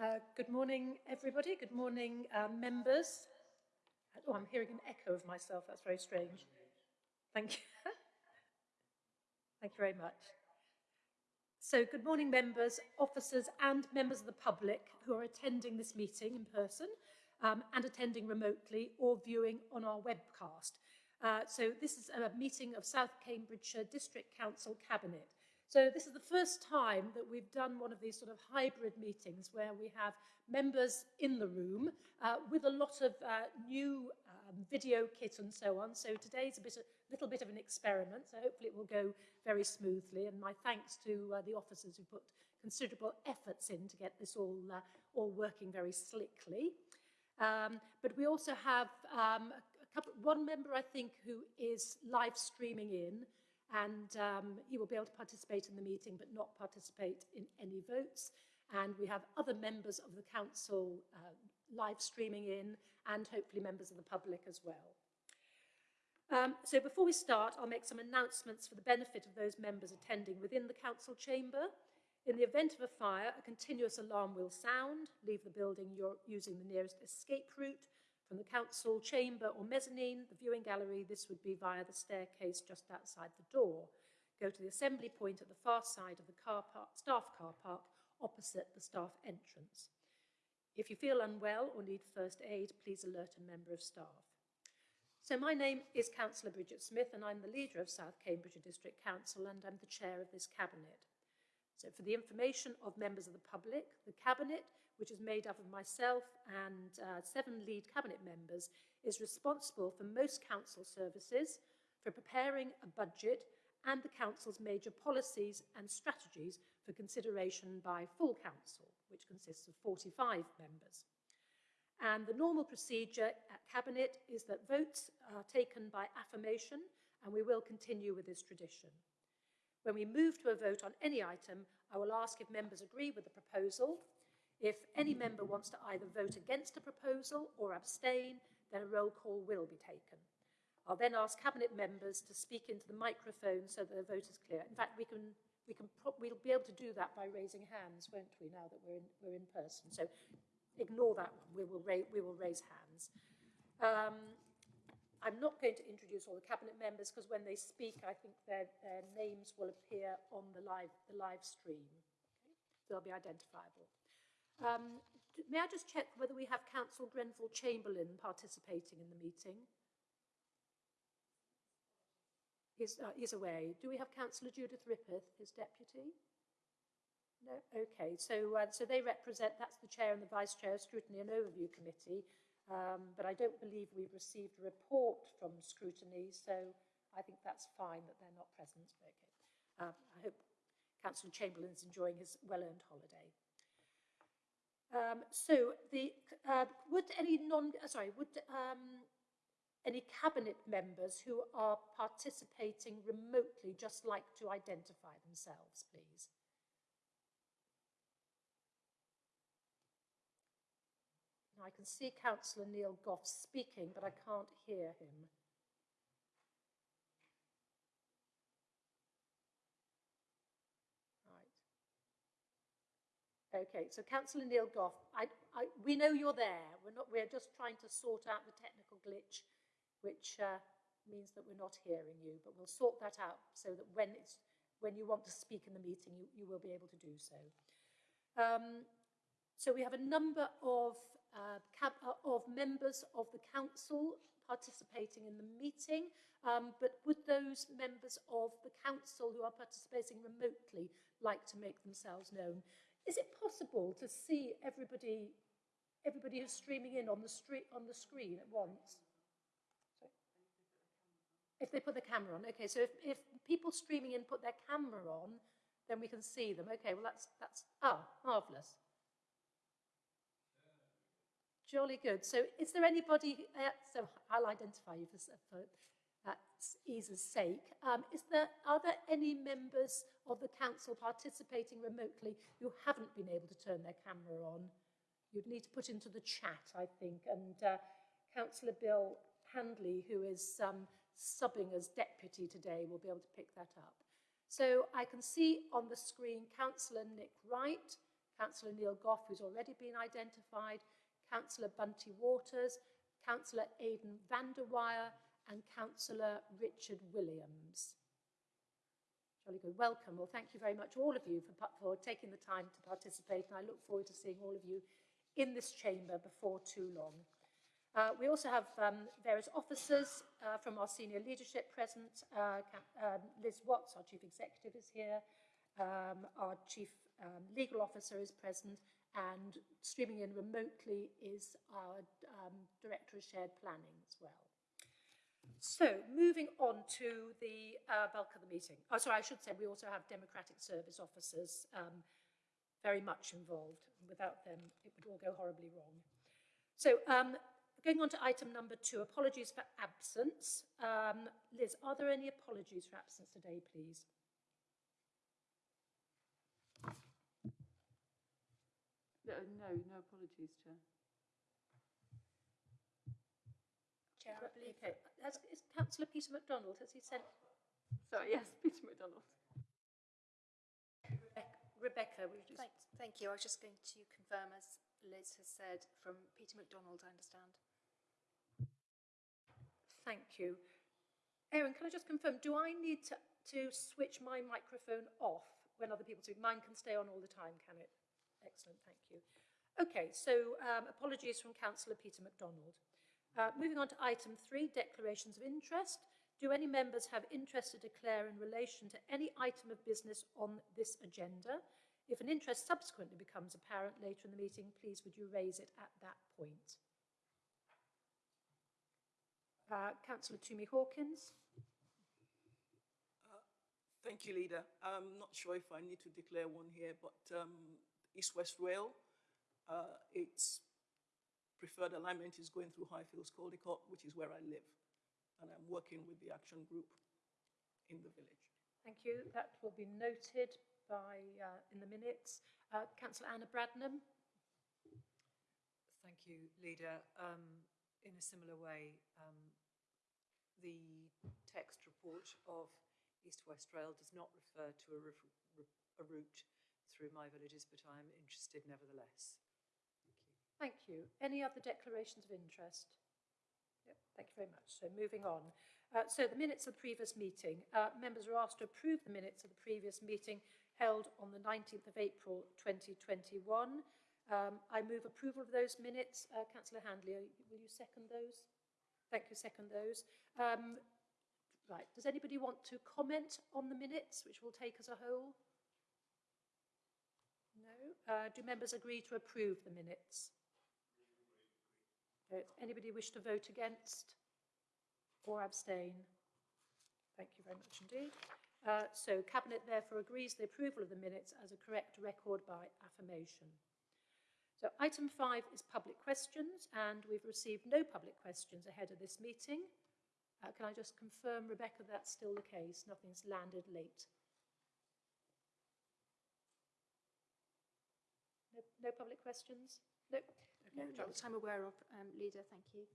Uh, good morning, everybody. Good morning, uh, members. Oh, I'm hearing an echo of myself. That's very strange. Thank you. Thank you very much. So, good morning, members, officers, and members of the public who are attending this meeting in person um, and attending remotely or viewing on our webcast. Uh, so, this is a meeting of South Cambridgeshire District Council Cabinet. So this is the first time that we've done one of these sort of hybrid meetings where we have members in the room uh, with a lot of uh, new um, video kit and so on. So today's a bit, a little bit of an experiment, so hopefully it will go very smoothly. And my thanks to uh, the officers who put considerable efforts in to get this all, uh, all working very slickly. Um, but we also have um, a couple, one member, I think, who is live streaming in, and um, he will be able to participate in the meeting but not participate in any votes. And we have other members of the council uh, live streaming in and hopefully members of the public as well. Um, so before we start, I'll make some announcements for the benefit of those members attending within the council chamber. In the event of a fire, a continuous alarm will sound. Leave the building using the nearest escape route. From the council chamber or mezzanine, the viewing gallery, this would be via the staircase just outside the door. Go to the assembly point at the far side of the car park, staff car park opposite the staff entrance. If you feel unwell or need first aid, please alert a member of staff. So my name is Councillor Bridget Smith and I'm the leader of South Cambridgeshire District Council and I'm the chair of this cabinet. So for the information of members of the public, the cabinet which is made up of myself and uh, seven lead cabinet members, is responsible for most council services, for preparing a budget and the council's major policies and strategies for consideration by full council, which consists of 45 members. And the normal procedure at Cabinet is that votes are taken by affirmation, and we will continue with this tradition. When we move to a vote on any item, I will ask if members agree with the proposal, if any member wants to either vote against a proposal or abstain, then a roll call will be taken. I'll then ask cabinet members to speak into the microphone so that the vote is clear. In fact, we can, we can we'll be able to do that by raising hands, won't we, now that we're in, we're in person. So ignore that one, we will, we will raise hands. Um, I'm not going to introduce all the cabinet members because when they speak, I think their, their names will appear on the live, the live stream. Okay? They'll be identifiable. Um, may I just check whether we have Councillor Grenville Chamberlain participating in the meeting? He's, uh, he's away. Do we have Councillor Judith Rippeth, his deputy? No? Okay, so, uh, so they represent, that's the chair and the vice chair of Scrutiny and Overview Committee, um, but I don't believe we've received a report from Scrutiny, so I think that's fine that they're not present. Okay. Uh, I hope Councillor Chamberlain's enjoying his well-earned holiday. Um, so the, uh, would any non, uh, sorry, would um, any cabinet members who are participating remotely just like to identify themselves, please? Now I can see Councillor Neil Goff speaking, but I can't hear him. Okay, so Councillor Neil Goff, I, I, we know you're there. We're, not, we're just trying to sort out the technical glitch, which uh, means that we're not hearing you, but we'll sort that out so that when, it's, when you want to speak in the meeting, you, you will be able to do so. Um, so we have a number of, uh, uh, of members of the council participating in the meeting, um, but would those members of the council who are participating remotely like to make themselves known? Is it possible to see everybody, everybody who's streaming in on the, street, on the screen at once? Sorry? If they put the camera on. Okay, so if, if people streaming in put their camera on, then we can see them. Okay, well that's, that's ah, marvellous. Jolly good. So is there anybody, uh, so I'll identify you for, for ease's sake, um, is there, are there any members of the council participating remotely who haven't been able to turn their camera on? You'd need to put into the chat, I think, and uh, Councillor Bill Handley, who is um, subbing as deputy today, will be able to pick that up. So I can see on the screen Councillor Nick Wright, Councillor Neil Goff, who's already been identified, Councillor Bunty Waters, Councillor Aidan van der Weyer, and Councillor Richard Williams. Jolly good. Welcome. Well, thank you very much, all of you, for, for taking the time to participate, and I look forward to seeing all of you in this chamber before too long. Uh, we also have um, various officers uh, from our senior leadership present. Uh, um, Liz Watts, our chief executive, is here. Um, our chief um, legal officer is present, and streaming in remotely is our um, director of shared planning as well. So, moving on to the uh, bulk of the meeting. Oh, sorry, I should say we also have democratic service officers um, very much involved. Without them, it would all go horribly wrong. So, um, going on to item number two, apologies for absence. Um, Liz, are there any apologies for absence today, please? No, no, apologies, Chair. Chair, I believe. Okay. Has, is Councillor Peter MacDonald, has he sent Sorry, yes, Peter McDonald. Rebecca, Rebecca will you just... Thank, thank you. I was just going to confirm, as Liz has said, from Peter McDonald, I understand. Thank you. Erin, can I just confirm, do I need to, to switch my microphone off when other people speak? Mine can stay on all the time, can it? Excellent, thank you. Okay, so um, apologies from Councillor Peter MacDonald. Uh, moving on to item three, declarations of interest. Do any members have interest to declare in relation to any item of business on this agenda? If an interest subsequently becomes apparent later in the meeting, please would you raise it at that point? Uh, Councillor Tumi Hawkins. Thank you, Leader. I'm not sure if I need to declare one here, but um, East West Rail, uh, its preferred alignment is going through Highfields Caldecote, which is where I live. And I'm working with the action group in the village. Thank you. That will be noted by, uh, in the minutes. Uh, Councillor Anna Bradnam. Thank you, Leader. Um, in a similar way, um, the text report of East West Rail does not refer to a, ref- r- a route through my villages, but I am interested nevertheless. Thank you. Any other declarations of interest? Yep, thank you very much. So moving on. Uh, so the minutes of the previous meeting. Uh, members are asked to approve the minutes of the previous meeting held on the 19th of April 2021. Um, I move approval of those minutes. Uh, Councillor Handley, will you second those? Thank you, second those. Um, right, does anybody want to comment on the minutes, which we'll take as a whole? No. Uh, do members agree to approve the minutes? Anybody wish to vote against or abstain? Thank you very much indeed. Uh, so Cabinet therefore agrees the approval of the minutes as a correct record by affirmation. So item five is public questions and we've received no public questions ahead of this meeting. Uh, can I just confirm, Rebecca, that's still the case? Nothing's landed late. No, no public questions? No? No, Okay, not that I'm aware of, um, Leader, thank you.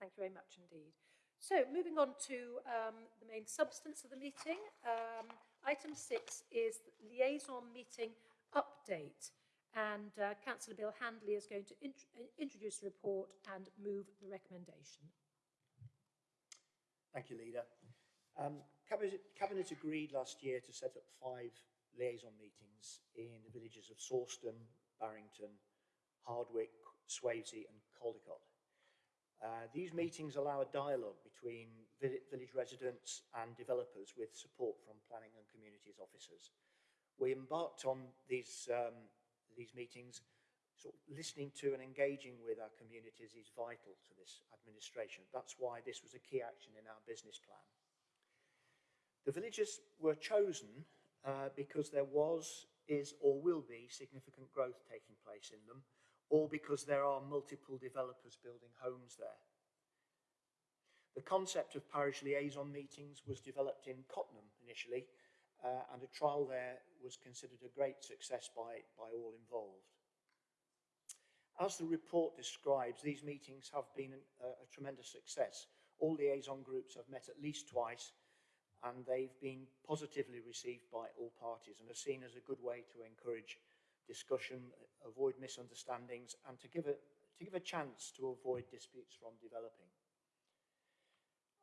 Thank you very much indeed. So moving on to um, the main substance of the meeting. Um, item six is the liaison meeting update. And uh, Councillor Bill Handley is going to int- uh, introduce the report and move the recommendation. Thank you, Leader. Um, Cabinet, Cabinet agreed last year to set up five liaison meetings in the villages of Sawston, Barrington, Hardwick, Swavesey and Caldecote. Uh, these meetings allow a dialogue between village residents and developers with support from planning and communities officers. We embarked on these, um, these meetings, listening to and engaging with our communities is vital to this administration. That's why this was a key action in our business plan. The villages were chosen uh, because there was, is or will be significant growth taking place in them, or because there are multiple developers building homes there. The concept of parish liaison meetings was developed in Cottenham initially, uh, and a trial there was considered a great success by, by all involved. As the report describes, these meetings have been a, a tremendous success. All the liaison groups have met at least twice, and they've been positively received by all parties and are seen as a good way to encourage discussion, avoid misunderstandings, and to give a, to give a chance to avoid disputes from developing.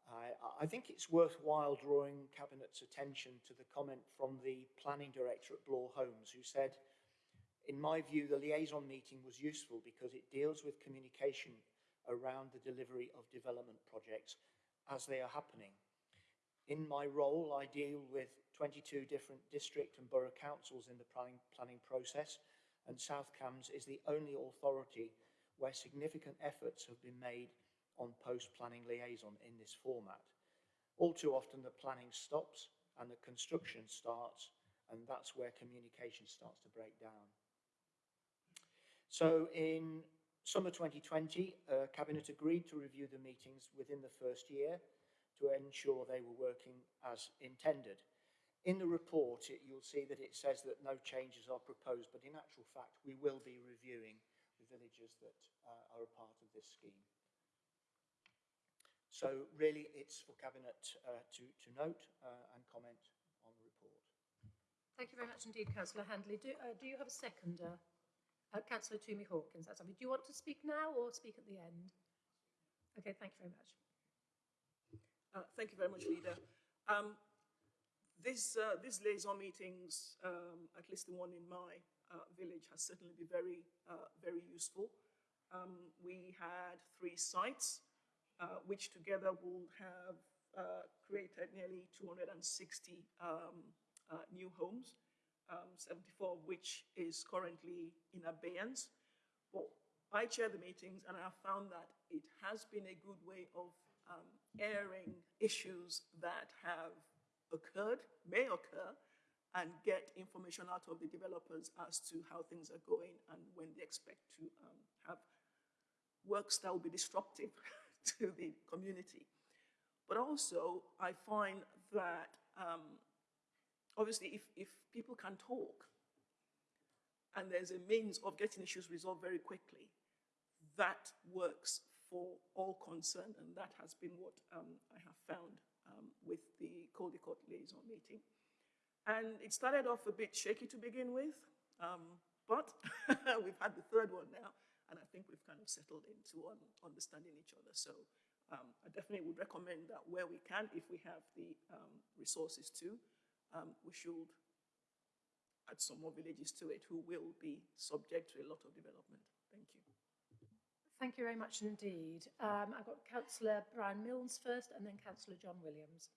I, I think it's worthwhile drawing Cabinet's attention to the comment from the Planning Director at Bloor Homes, who said, in my view, the liaison meeting was useful because it deals with communication around the delivery of development projects as they are happening. In my role, I deal with 22 different district and borough councils in the planning, planning process, and South Cambs is the only authority where significant efforts have been made on post-planning liaison in this format. All too often the planning stops and the construction starts, and that's where communication starts to break down. So in summer 2020, uh, Cabinet agreed to review the meetings within the first year to ensure they were working as intended. In the report, it, you'll see that it says that no changes are proposed, but in actual fact, we will be reviewing the villages that uh, are a part of this scheme. So really, it's for Cabinet uh, to, to note uh, and comment on the report. Thank you very much indeed, Councillor Handley. Do, uh, do you have a seconder? Uh, Councillor Tumi Hawkins, that's. Do you want to speak now or speak at the end? Okay, thank you very much. Uh, thank you very much, Leader. Um, this, uh, these liaison meetings, um, at least the one in my uh, village, has certainly been very, uh, very useful. Um, we had three sites, uh, which together will have created nearly 260 um, new homes, um, 74 of which is currently in abeyance. But I chair the meetings and I have found that it has been a good way of um, airing issues that have occurred, may occur, and get information out of the developers as to how things are going and when they expect to um, have works that will be disruptive to the community. But also, I find that um, obviously if, if people can talk and there's a means of getting issues resolved very quickly, that works for all concerned, and that has been what um, I have found um, with the Caldecote liaison meeting. And it started off a bit shaky to begin with, um, but we've had the third one now, and I think we've kind of settled into understanding each other. So um, I definitely would recommend that where we can, if we have the um, resources to, um, we should add some more villages to it who will be subject to a lot of development. Thank you. Thank you very much indeed. Um, I've got Councillor Brian Milnes first and then Councillor John Williams.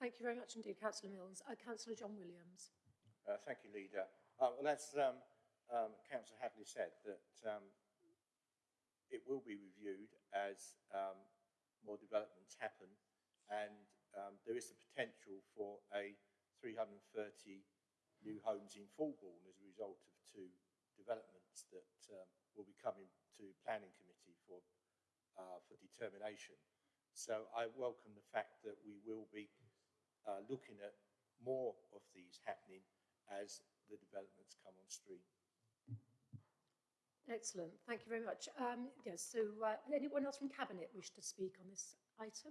Thank you very much indeed, Councillor Mills. Uh, Councillor John Williams. Uh, thank you, Leader. Uh, well, as um, um, Councillor Hadley said, that um, it will be reviewed as um, more developments happen and um, there is the potential for a 330 new homes in Fulbourn as a result of two developments that um, will be coming to planning committee for, uh, for determination. So I welcome the fact that we will be uh, looking at more of these happening as the developments come on stream. Excellent, thank you very much. Um, yes, so uh, anyone else from Cabinet wish to speak on this item?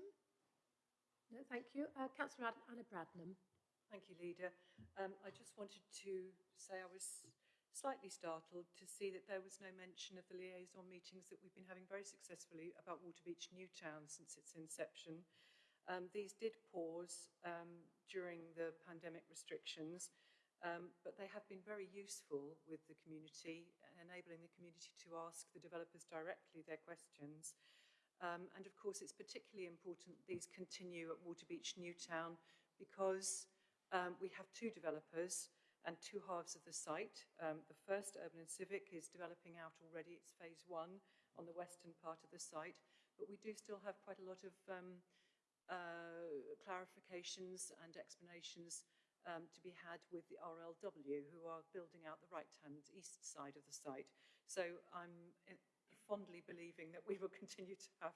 No, thank you. Uh, Councillor Anna Bradnam. Thank you, Leader. Um, I just wanted to say I was slightly startled to see that there was no mention of the liaison meetings that we've been having very successfully about Waterbeach Newtown since its inception. Um, these did pause um, during the pandemic restrictions, um, but they have been very useful with the community, enabling the community to ask the developers directly their questions. Um, and of course, it's particularly important these continue at Waterbeach Newtown because um, we have two developers and two halves of the site. Um, the first, Urban and Civic, is developing out already. It's phase one on the western part of the site, but we do still have quite a lot of clarifications and explanations um, to be had with the RLW, who are building out the right-hand east side of the site. So I'm uh, fondly believing that we will continue to have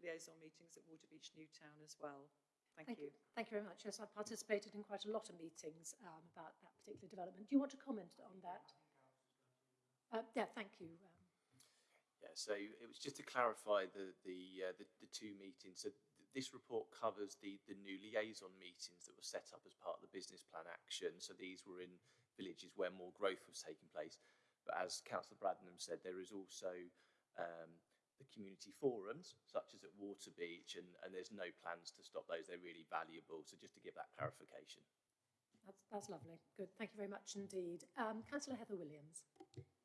liaison meetings at Waterbeach Newtown as well. Thank, you. Thank you very much. Yes, I've participated in quite a lot of meetings um, about that particular development. Do you want to comment on that? Uh, yeah, thank you. Um, Yeah, so it was just to clarify the the uh, the, the two meetings. So th- this report covers the the new liaison meetings that were set up as part of the business plan action. So these were in villages where more growth was taking place. But as Councillor Bradnam said, there is also um, the community forums, such as at Waterbeach, and, and there's no plans to stop those. They're really valuable. So just to give that clarification. that's, that's lovely. Good. Thank you very much indeed. Um, Councillor Heather Williams.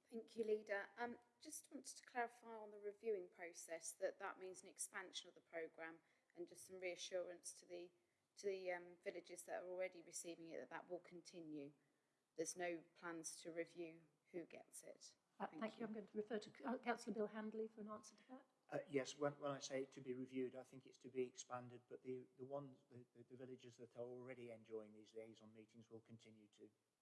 Thank you, Leader. Um, just wanted to clarify on the reviewing process that that means an expansion of the programme and just some reassurance to the to the um, villages that are already receiving it that that will continue. There's no plans to review who gets it. Uh, Thank thank, you. I'm going to refer to uh, Councillor Bill Handley for an answer to that. Uh, yes, when, when I say to be reviewed, I think it's to be expanded, but the, the ones, the, the, the villages that are already enjoying these liaison meetings will continue to enjoy.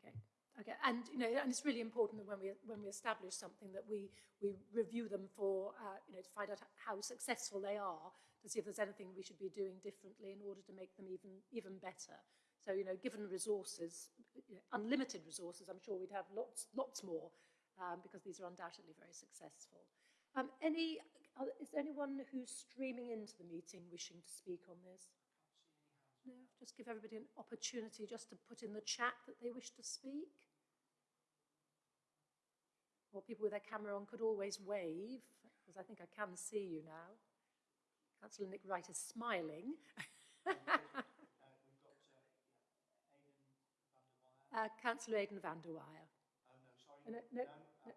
Okay. Okay, and you know, and it's really important that when we when we establish something that we we review them for uh, you know to find out how successful they are to see if there's anything we should be doing differently in order to make them even even better. So you know, given resources, you know, unlimited resources, I'm sure we'd have lots lots more um, because these are undoubtedly very successful. Um, any uh, is there anyone who's streaming into the meeting wishing to speak on this? No, just give everybody an opportunity just to put in the chat that they wish to speak. Or people with their camera on could always wave, because I think I can see you now. Councillor Nick Wright is smiling. uh, Councillor Aidan van der Weyer. Oh, no, sorry. No, no, no.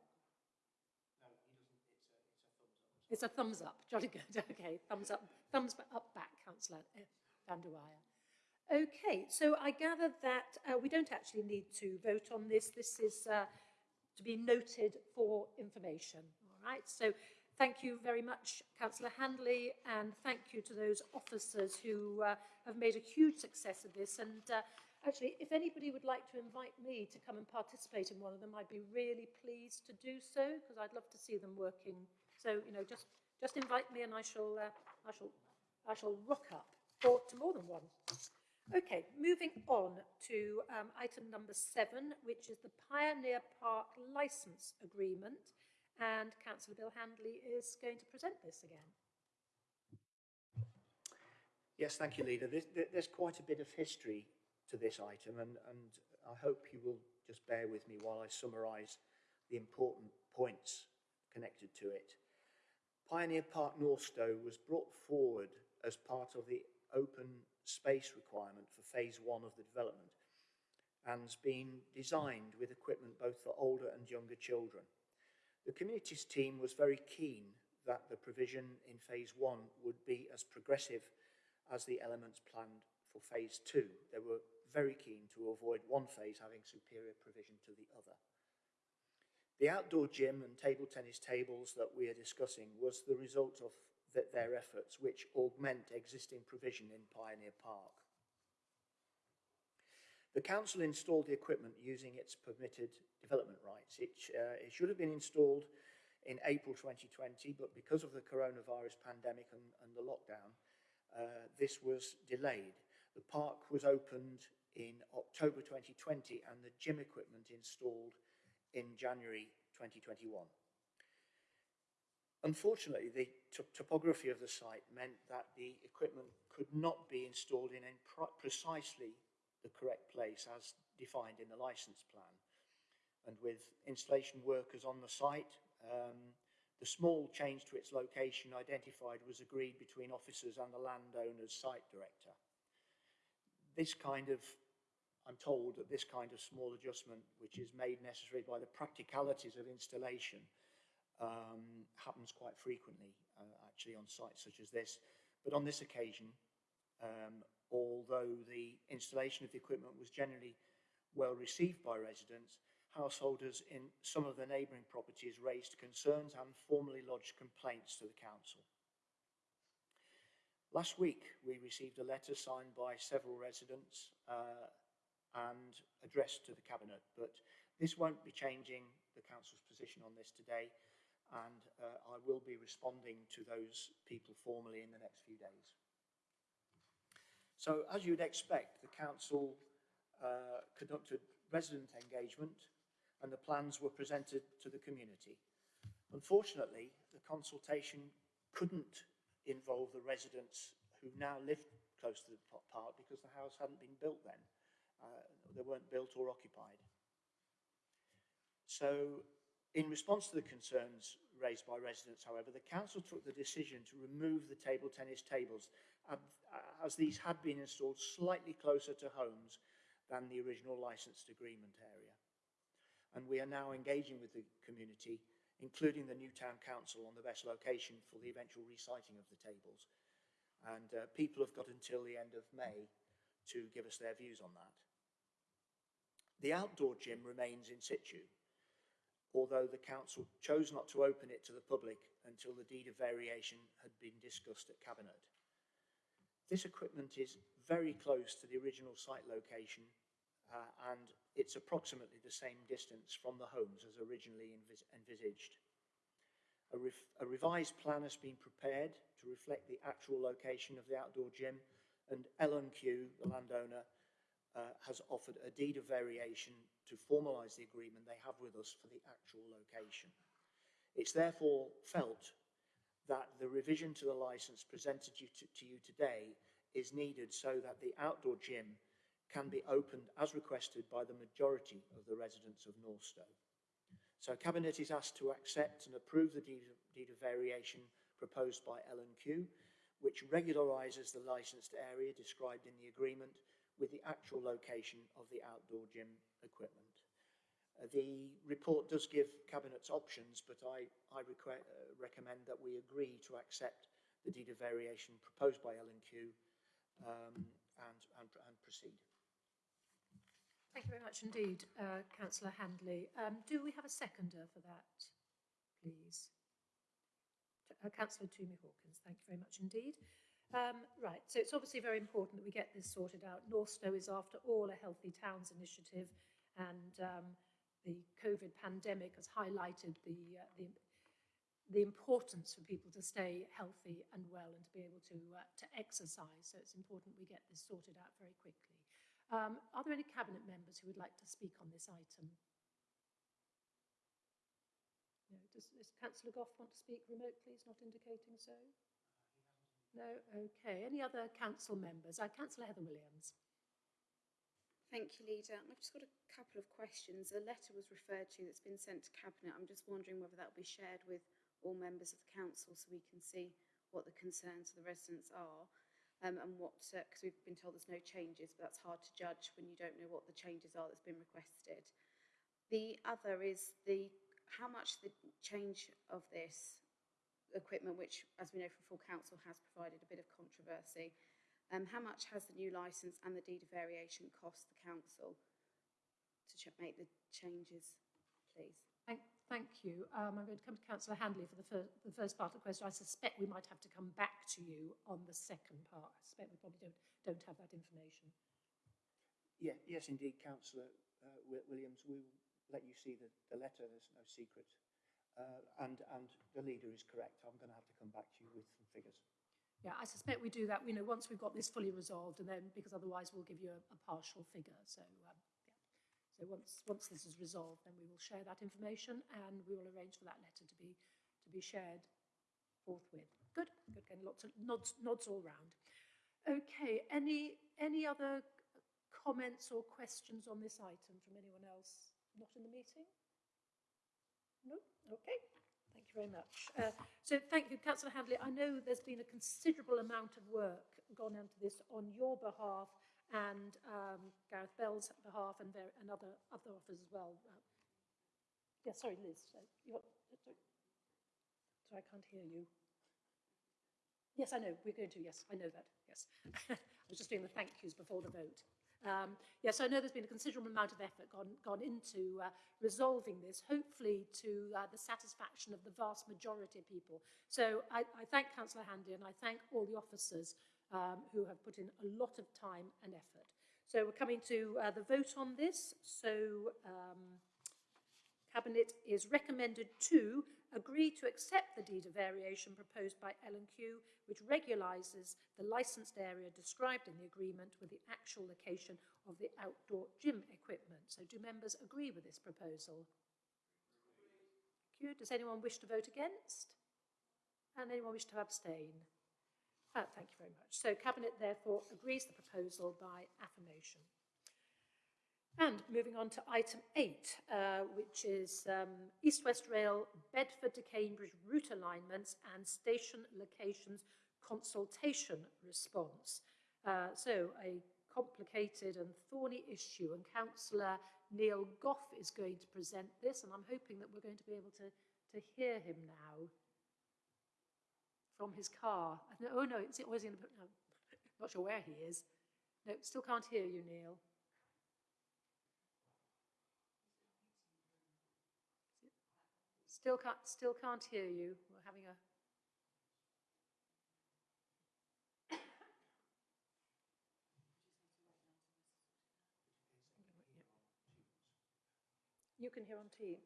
It's a thumbs up. Jolly good. Okay, thumbs up. Thumbs up back, Councillor uh, van der Weyer. Okay, so I gather that uh, we don't actually need to vote on this. This is uh, to be noted for information. All right, so thank you very much, Councillor Handley, and thank you to those officers who uh, have made a huge success of this. And uh, actually, if anybody would like to invite me to come and participate in one of them, I'd be really pleased to do so because I'd love to see them working. So, you know, just just invite me and I shall uh, I shall I shall rock up or to more than one. Okay, moving on to um, item number seven, which is the Pioneer Park Licence Agreement. And Councillor Bill Handley is going to present this again. Yes, thank you, Leader. There's, there's quite a bit of history to this item, and, and I hope you will just bear with me while I summarise the important points connected to it. Pioneer Park Northstowe was brought forward as part of the open space requirement for phase one of the development and has been designed with equipment both for older and younger children. The communities team was very keen that the provision in phase one would be as progressive as the elements planned for phase two. They were very keen to avoid one phase having superior provision to the other. The outdoor gym and table tennis tables that we are discussing was the result of th their efforts, which augment existing provision in Pioneer Park. The council installed the equipment using its permitted development rights. It, uh, it should have been installed in April 2020, but because of the coronavirus pandemic and, and the lockdown, uh, this was delayed. The park was opened in October 2020 and the gym equipment installed in January 2021. Unfortunately, the topography of the site meant that the equipment could not be installed in, precisely the correct place as defined in the licence plan. And with installation workers on the site, um, the small change to its location identified was agreed between officers and the landowner's site director. This kind of, I'm told that this kind of small adjustment, which is made necessary by the practicalities of installation, um, happens quite frequently, uh, actually, on sites such as this. But on this occasion, um, although the installation of the equipment was generally well received by residents, householders in some of the neighbouring properties raised concerns and formally lodged complaints to the council. Last week, we received a letter signed by several residents uh, and addressed to the Cabinet, but this won't be changing the council's position on this today, and uh, I will be responding to those people formally in the next few days. So, as you'd expect, the council uh, conducted resident engagement and the plans were presented to the community. Unfortunately, the consultation couldn't involve the residents who now live close to the park because the house hadn't been built then. Uh, they weren't built or occupied. So, in response to the concerns raised by residents, however, the council took the decision to remove the table tennis tables as these had been installed slightly closer to homes than the original licensed agreement area and we are now engaging with the community, including the Newtown Council, on the best location for the eventual resiting of the tables. And uh, people have got until the end of May to give us their views on that. The outdoor gym remains in situ, although the council chose not to open it to the public until the deed of variation had been discussed at Cabinet. This equipment is very close to the original site location uh, and it's approximately the same distance from the homes as originally envis envisaged. A, a revised plan has been prepared to reflect the actual location of the outdoor gym and L&Q, the landowner, uh, has offered a deed of variation to formalise the agreement they have with us for the actual location. It's therefore felt that the revision to the licence presented you to, to you today is needed so that the outdoor gym can be opened as requested by the majority of the residents of Northstowe. So Cabinet is asked to accept and approve the deed of, deed of variation proposed by L&Q, which regularises the licensed area described in the agreement with the actual location of the outdoor gym equipment. Uh, the report does give Cabinet's options, but I, I uh, recommend that we agree to accept the deed of variation proposed by L&Q um, and, and, and proceed. Thank you very much indeed, uh, Councillor Handley. Um, do we have a seconder for that, please? Uh, Councillor Tumi Hawkins, thank you very much indeed. Um, right, so it's obviously very important that we get this sorted out. Northstowe is, after all, a Healthy Towns initiative, and um, the COVID pandemic has highlighted the, uh, the, the importance for people to stay healthy and well and to be able to, uh, to exercise. So it's important we get this sorted out very quickly. Um, are there any cabinet members who would like to speak on this item? No. Does, does Councillor Goff want to speak remotely? It's not indicating so. No. Okay. Any other council members? Uh, Councillor Heather Williams. Thank you, Leader. I've just got a couple of questions. A letter was referred to that's been sent to Cabinet. I'm just wondering whether that will be shared with all members of the council so we can see what the concerns of the residents are um, and what, because uh, we've been told there's no changes, but that's hard to judge when you don't know what the changes are that's been requested. The other is the how much the change of this equipment, which, as we know from full council, has provided a bit of controversy, um, how much has the new licence and the deed of variation cost the council to make the changes, please? Thank, thank you. Um, I'm going to come to Councillor Handley for the, fir the first part of the question. I suspect we might have to come back to you on the second part. I suspect we probably don't, don't have that information. Yeah, yes, indeed, Councillor uh, Williams. We'll let you see the, the letter. There's no secret. Uh, and, and the leader is correct. I'm going to have to come back to you with some figures. Yeah, I suspect we do that, you know, once we've got this fully resolved and then, because otherwise we'll give you a, a partial figure. So, um, yeah. So once, once this is resolved, then we will share that information and we will arrange for that letter to be, to be shared forthwith. Good, good, getting lots of nods, nods all round. Okay, any, any other comments or questions on this item from anyone else not in the meeting? No? Okay, thank you very much. Uh, so thank you, Councillor Handley. I know there's been a considerable amount of work gone into this on your behalf and um, Gareth Bell's behalf and, there, and other, other offers as well. Uh, yeah, sorry, Liz. Uh, you want, sorry. sorry, I can't hear you. Yes, I know, we're going to, yes, I know that, yes. I was just doing the thank yous before the vote. Um, yes, I know there's been a considerable amount of effort gone, gone into uh, resolving this, hopefully to uh, the satisfaction of the vast majority of people. So I, I thank Councillor Handy and I thank all the officers um, who have put in a lot of time and effort. So we're coming to uh, the vote on this. So um, Cabinet is recommended to agree to accept the deed of variation proposed by L&Q, which regularises the licensed area described in the agreement with the actual location of the outdoor gym equipment. So do members agree with this proposal? Does anyone wish to vote against? And anyone wish to abstain? Uh, thank you very much. So Cabinet therefore agrees the proposal by affirmation. And moving on to item eight, uh, which is um, East West Rail, Bedford to Cambridge route alignments and station locations consultation response. Uh, so a complicated and thorny issue and Councillor Neil Goff is going to present this and I'm hoping that we're going to be able to, to hear him now from his car. Oh no, is it, or is he in the, no, not sure where he is. No, still can't hear you, Neil. Still can't, still can't hear you. We're having a... You can hear on Teams.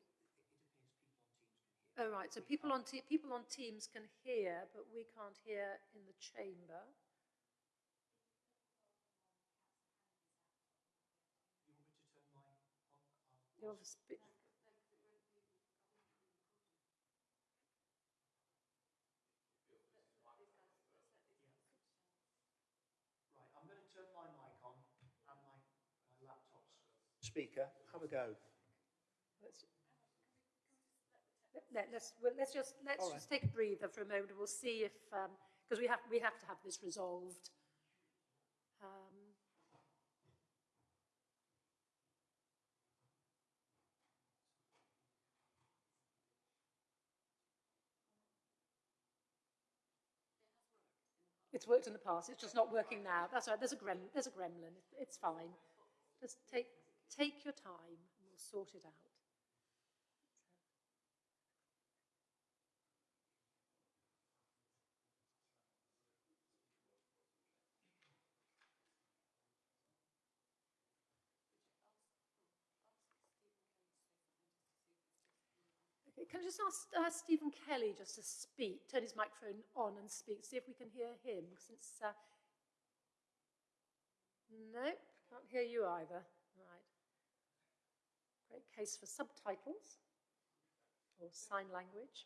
Oh, right. So people on, te people on Teams can hear, but we can't hear in the chamber. You're speaker. Have a go. Let's, let, us well, let's just let's just take a breather for a moment. We'll see if because um, we have we have to have this resolved. Um, It's worked in the past. It's just not working now. That's right. There's a grem. There's a gremlin. It's fine. Just take Take your time and we'll sort it out. Can I just ask uh, Stephen Kelly just to speak, turn his microphone on and speak, see if we can hear him, since... Uh, no, can't hear you either. Great case for subtitles or sign language.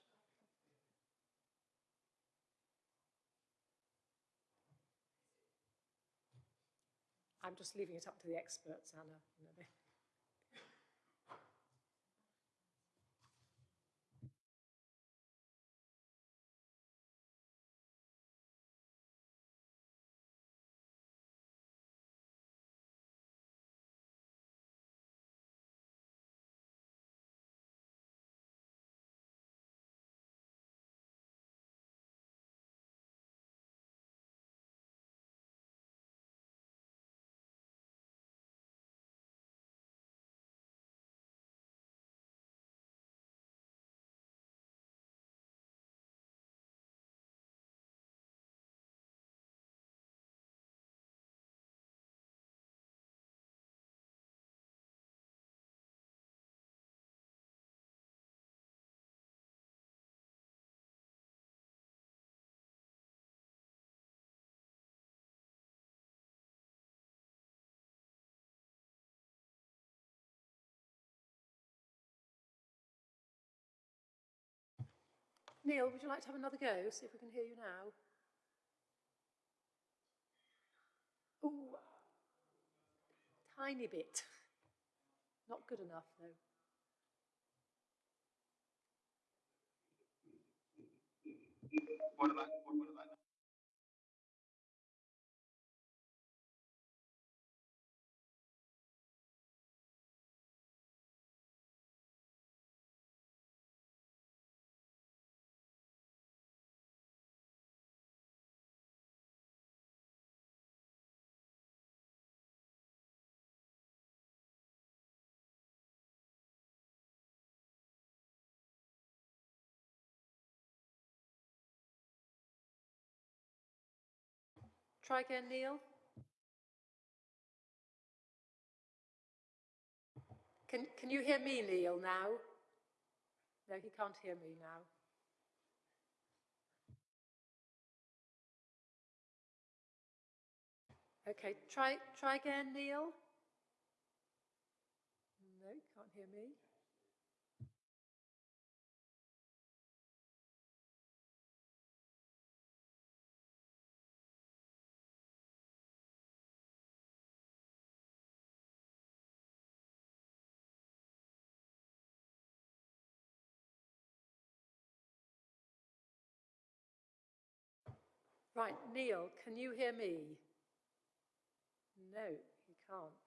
I'm just leaving it up to the experts, Anna. Neil, would you like to have another go? See if we can hear you now. Ooh, tiny bit. Not good enough, though. What about, what, Try again, Neil. Can, can you hear me, Neil, now? No, he can't hear me now. Okay, try, try again, Neil. No, can't hear me. Right, Neil, can you hear me? No, he can't.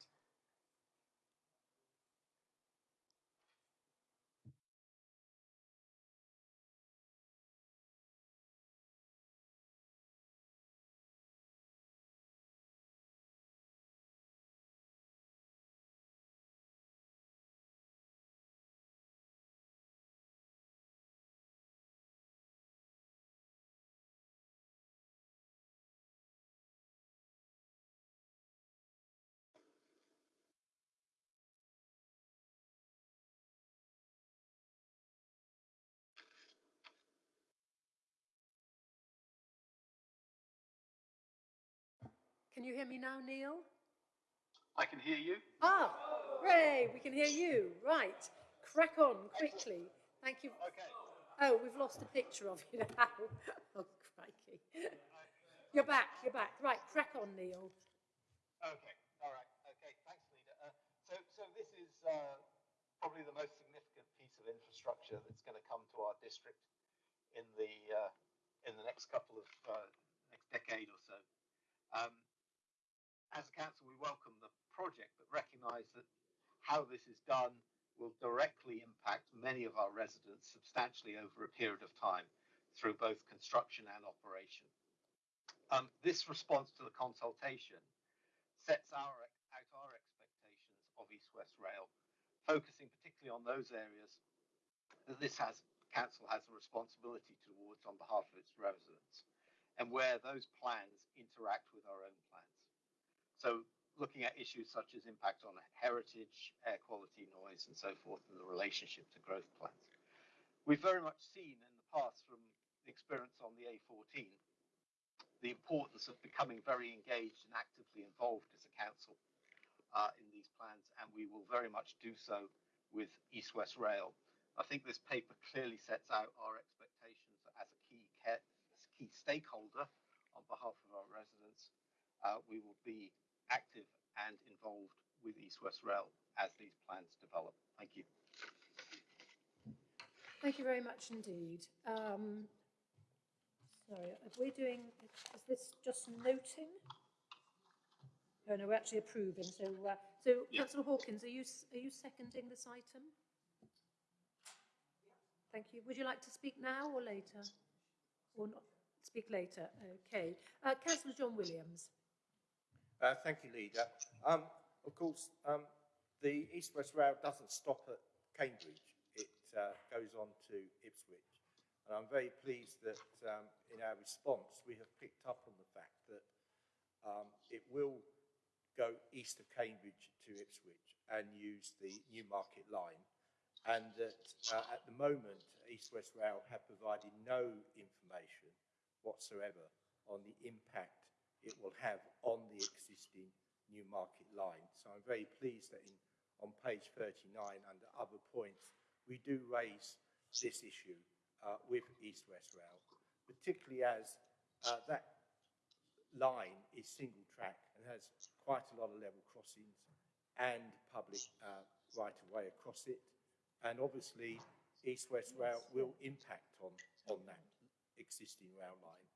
Can you hear me now, Neil? I can hear you. Ah, Ray, we can hear you. Right, crack on quickly. Thank you. Okay. Oh, we've lost a picture of you now. oh, crikey. You're back, you're back. Right, crack on, Neil. Okay. All right. Okay. Thanks, Leader. Uh, so, so this is uh, probably the most significant piece of infrastructure that's going to come to our district in the uh, in the next couple of uh, next decade or so. Um, as a council, we welcome the project, but recognise that how this is done will directly impact many of our residents substantially over a period of time through both construction and operation. Um, this response to the consultation sets our, out our expectations of East West Rail, focusing particularly on those areas that this has council has a responsibility towards on behalf of its residents, and where those plans interact with our own plans. So looking at issues such as impact on heritage, air quality, noise, and so forth, and the relationship to growth plans. We've very much seen in the past from the experience on the A14 the importance of becoming very engaged and actively involved as a council uh, in these plans, and we will very much do so with East West Rail. I think this paper clearly sets out our expectations as a key, key stakeholder on behalf of our residents. Uh, we will be active and involved with East West Rail as these plans develop. Thank you. Thank you very much indeed. Um, sorry, are we doing, is this just noting? Oh no, we're actually approving. So, uh, so Yeah. Councillor Hawkins, are you, are you seconding this item? Thank you. Would you like to speak now or later? Or not? Speak later. Okay. Uh, Councillor John Williams. Uh, thank you, Leader. Um, of course, um, the East West Rail doesn't stop at Cambridge. It uh, goes on to Ipswich. And I'm very pleased that um, in our response, we have picked up on the fact that um, it will go east of Cambridge to Ipswich and use the Newmarket line. And that uh, at the moment, East West Rail have provided no information whatsoever on the impact it will have on the existing Newmarket line. So I'm very pleased that in, on page 39, under other points, we do raise this issue uh, with East West Rail, particularly as uh, that line is single track and has quite a lot of level crossings and public uh, right of way across it. And obviously, East West Rail will impact on, on that existing rail line.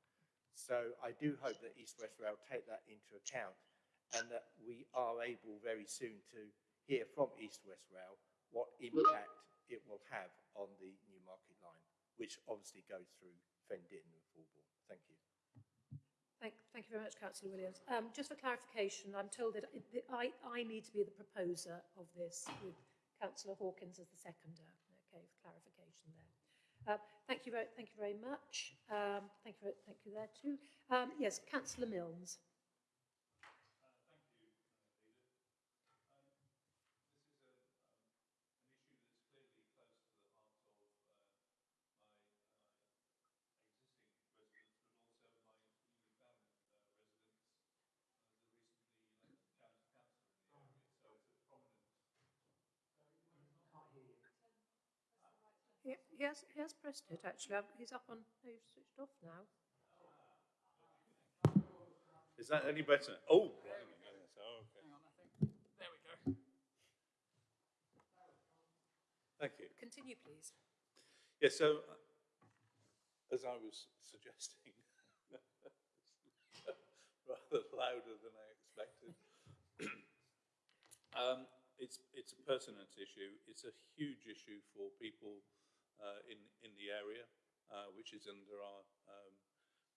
So I do hope that East West Rail take that into account and that we are able very soon to hear from East West Rail what impact it will have on the Newmarket line, which obviously goes through Fen Ditton and Fulbourn. Thank you. Thank, thank you very much, Councillor Williams. Um, just for clarification, I'm told that, it, that I, I need to be the proposer of this with Councillor Hawkins as the seconder. Okay, for clarification there. Uh, thank you very, thank you very much. Um, thank you, thank you there too. Um, yes, Councillor Milnes. He, he, has, he has pressed it actually. He's up on, he's switched off now. Is that any better? Oh, blimey, yes, oh, okay. There we go. Thank you. Continue, please. Yeah, so uh, as I was suggesting, rather louder than I expected. um, it's it's a pertinent issue. It's a huge issue for people in in the area, uh, which is under our um,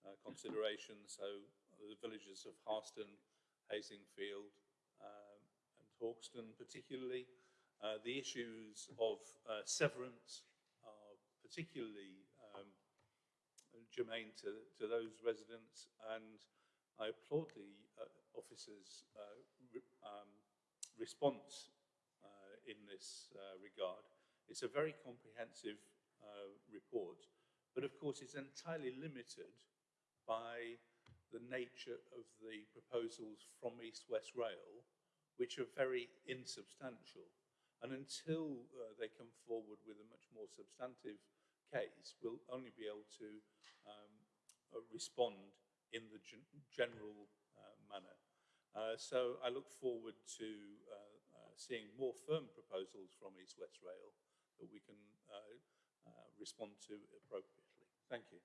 uh, consideration. So the villages of Harston, Haslingfield, um, and Hauxton, particularly. Uh, the issues of uh, severance are particularly um, germane to, to those residents, and I applaud the uh, officers' uh, re um, response uh, in this uh, regard. It's a very comprehensive uh, report, but of course it's entirely limited by the nature of the proposals from East West Rail, which are very insubstantial. And until uh, they come forward with a much more substantive case, we'll only be able to um, uh, respond in the gen general uh, manner. Uh, so I look forward to uh, uh, seeing more firm proposals from East West Rail that we can respond to appropriately. Thank you.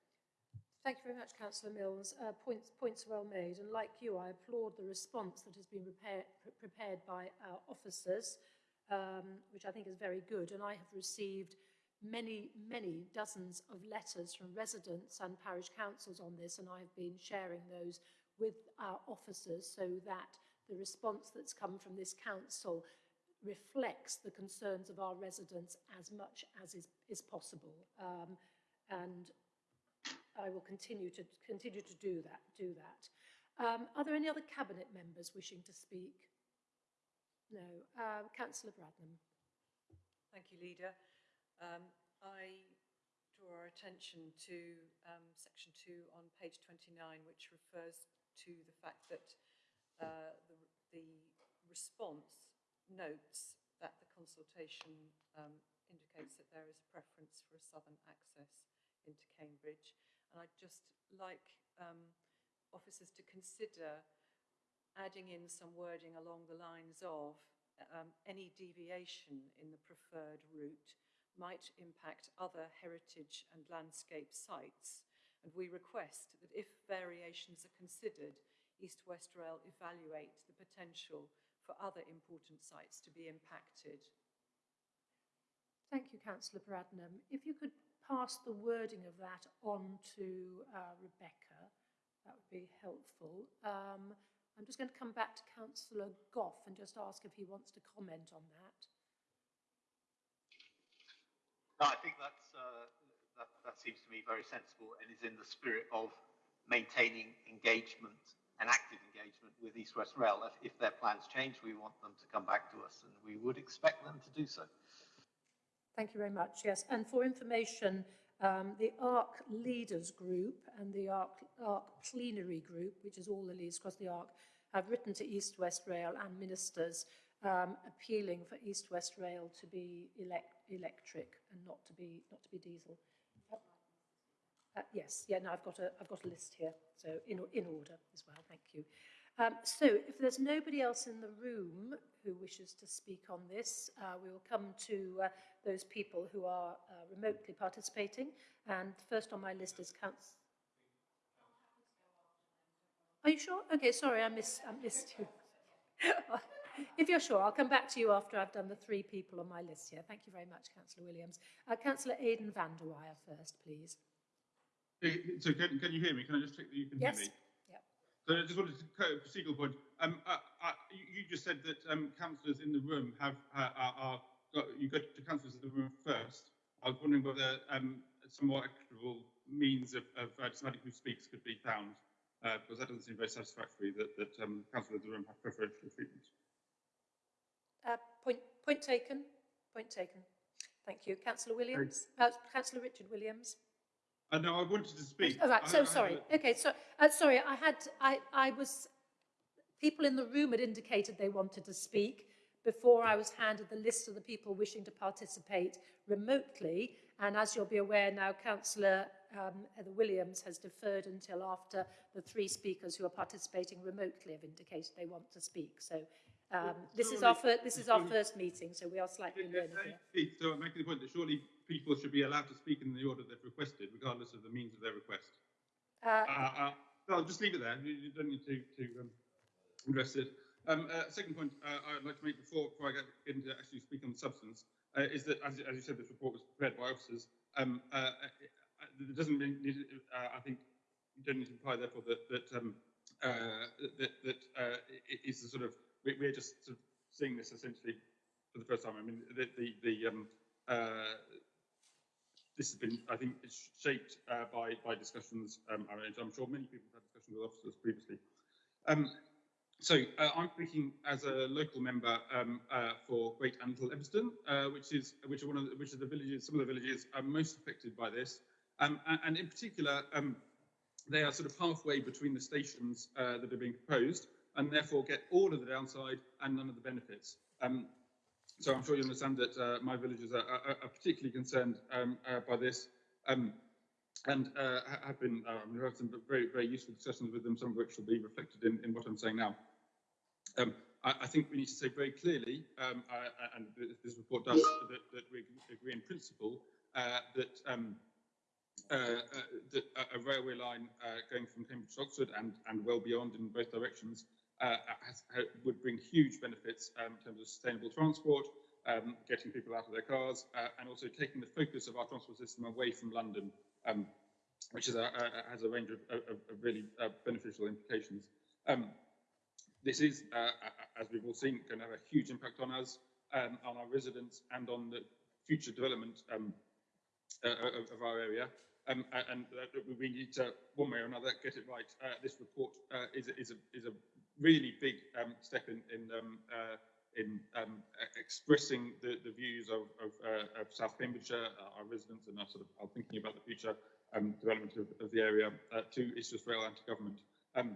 Thank you very much, Councillor Mills. Uh, points, points well made. And like you, I applaud the response that has been prepared, prepared by our officers, um, which I think is very good. And I have received many, many dozens of letters from residents and parish councils on this, and I have been sharing those with our officers so that the response that's come from this council reflects the concerns of our residents as much as is, is possible. Um, and I will continue to continue to do that. Do that. Um, are there any other cabinet members wishing to speak? No. Uh, Councillor Bradnam. Thank you, Leader. Um, I draw our attention to um, section 2 on page 29, which refers to the fact that uh, the, the response notes that the consultation um, indicates that there is a preference for a southern access into Cambridge and I'd just like um, officers to consider adding in some wording along the lines of um, any deviation in the preferred route might impact other heritage and landscape sites. And we request that if variations are considered, East West Rail evaluate the potential for other important sites to be impacted. Thank you, Councillor Bradnam. If you could pass the wording of that on to uh, Rebecca. That would be helpful. Um, I'm just going to come back to Councillor Gough and just ask if he wants to comment on that. No, I think that's, uh, that, that seems to me very sensible and is in the spirit of maintaining engagement and active engagement with East West Rail. If, if their plans change, we want them to come back to us and we would expect them to do so. Thank you very much. Yes, and for information, um, the ARC Leaders Group and the ARC, ARC Plenary Group, which is all the leaders across the ARC, have written to East West Rail and ministers um, appealing for East West Rail to be elect electric and not to be not to be diesel. Uh, yes, yeah, no, I've got a, I've got a list here, so in, in order as well, thank you. Um, so if there's nobody else in the room who wishes to speak on this, uh, we will come to uh, those people who are uh, remotely participating. And first on my list is Council. Are you sure? Okay, sorry, I missed, I missed you. if you're sure, I'll come back to you after I've done the three people on my list here. Thank you very much, Councillor Williams. Uh, Councillor Aidan van der Weyer first, please. Hey, So can, can you hear me? Can I just check that you can Yes. hear me? Yep. So I just wanted to, co- procedural point. Um, uh, uh, you, you just said that um, councillors in the room have uh, are, are got, you go to councillors in the room first. I was wondering whether um, some more equitable means of, of uh, deciding who speaks could be found, uh, because that doesn't seem very satisfactory that, that um, councillors in the room have preferential treatment. Uh, point, point taken. Point taken. Thank you. Councillor Williams. Uh, Councillor Richard Williams. Uh, no, I wanted to speak. All right, I- so I- sorry. Okay, so, uh, sorry, I had, I, I was, people in the room had indicated they wanted to speak before I was handed the list of the people wishing to participate remotely. And as you'll be aware now, Councillor um, Heather Williams has deferred until after the three speakers who are participating remotely have indicated they want to speak. So um, this is our surely- first, this is our surely- first meeting, so we are slightly learning. So I'm making the point that surely people should be allowed to speak in the order they've requested, regardless of the means of their request. Uh, Uh, uh, no, just leave it there. You, don't need to, to um, address it. Um, uh, second point uh, I'd like to make before, before I get into actually speaking on the substance uh, is that, as, as you said, this report was prepared by officers. Um, uh, uh, it doesn't mean, uh, I think, you don't need to imply, therefore, that that um, uh, that, that uh, it is the sort of we, we're just sort of seeing this essentially for the first time. I mean, the the, the um, uh, this has been, I think, shaped uh, by by discussions. Um, I'm sure many people have had discussions with officers previously. Um, so uh, I'm speaking as a local member um, uh, for Great Antle Ebbston, uh, which is which are one of the, which are the villages, some of the villages are most affected by this, um, and, and in particular, um, they are sort of halfway between the stations uh, that are being proposed, and therefore get all of the downside and none of the benefits. So I'm sure you understand that uh, my villagers are, are, are particularly concerned um, uh, by this. Um, and uh, have been, uh, we've had some very, very useful discussions with them, some of which will be reflected in, in what I'm saying now. Um, I, I think we need to say very clearly, um, I, and this report does, that, that we agree in principle uh, that um, uh, that a, railway line going from Cambridge to Oxford and, and well beyond in both directions has, ha, would bring huge benefits um, in terms of sustainable transport, um, getting people out of their cars, uh, and also taking the focus of our transport system away from London, um, which is a, a, has a range of, of, of really uh, beneficial implications. Um, this is, uh, as we've all seen, going to have a huge impact on us, um, on our residents, and on the future development um, uh, of, our area. Um, and uh, we need to, one way or another, get it right. Uh, this report uh, is, is, a, is a really big um, step in, in, um, uh, in um, expressing the, the views of, of, uh, of South Cambridgeshire, uh, our residents, and our sort of are thinking about the future um, development of, of the area uh, to West Rail and to government. Um,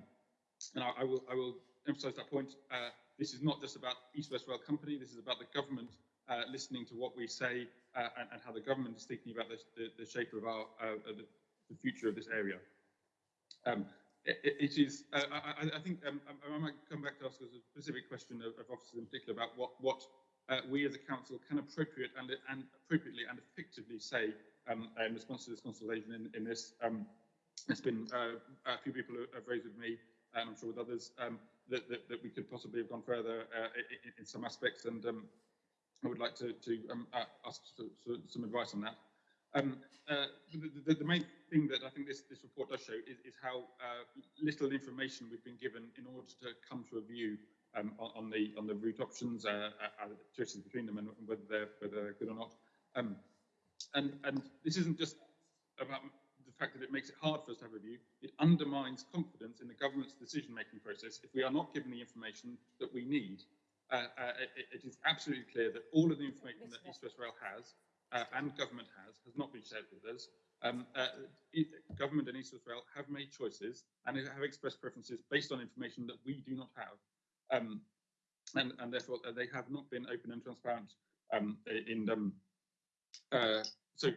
and I, I will, I will emphasise that point. Uh, this is not just about East West Rail Company. This is about the government uh, listening to what we say and, and how the government is thinking about the, the, the shape of our the, the future of this area. Um, it, is. Uh, I, I- think um, I, I might come back to ask a specific question of, of officers in particular about what what uh, we as a council can appropriate and, and appropriately and effectively say um, in response to this consultation in, in this. Um, there's been uh, a few people have raised with me, and I'm sure with others, um, that, that, that we could possibly have gone further uh, in, in some aspects, and um, I would like to, to um, uh, ask some advice on that. Um, uh, the, the, the main thing that I think this, this report show is, is how uh, little information we've been given in order to come to a view um, on, on the on the route options, uh, uh, uh, choices between them, and whether they're whether they're good or not. Um, and and this isn't just about the fact that it makes it hard for us to have a view. It undermines confidence in the government's decision-making process if we are not given the information that we need. Uh, uh, it, it is absolutely clear that all of the information that East West Rail has uh, and government has has not been shared with us. Um, uh, government and West have made choices and have expressed preferences based on information that we do not have. Um, and, and therefore, uh, they have not been open and transparent um, in um, uh, so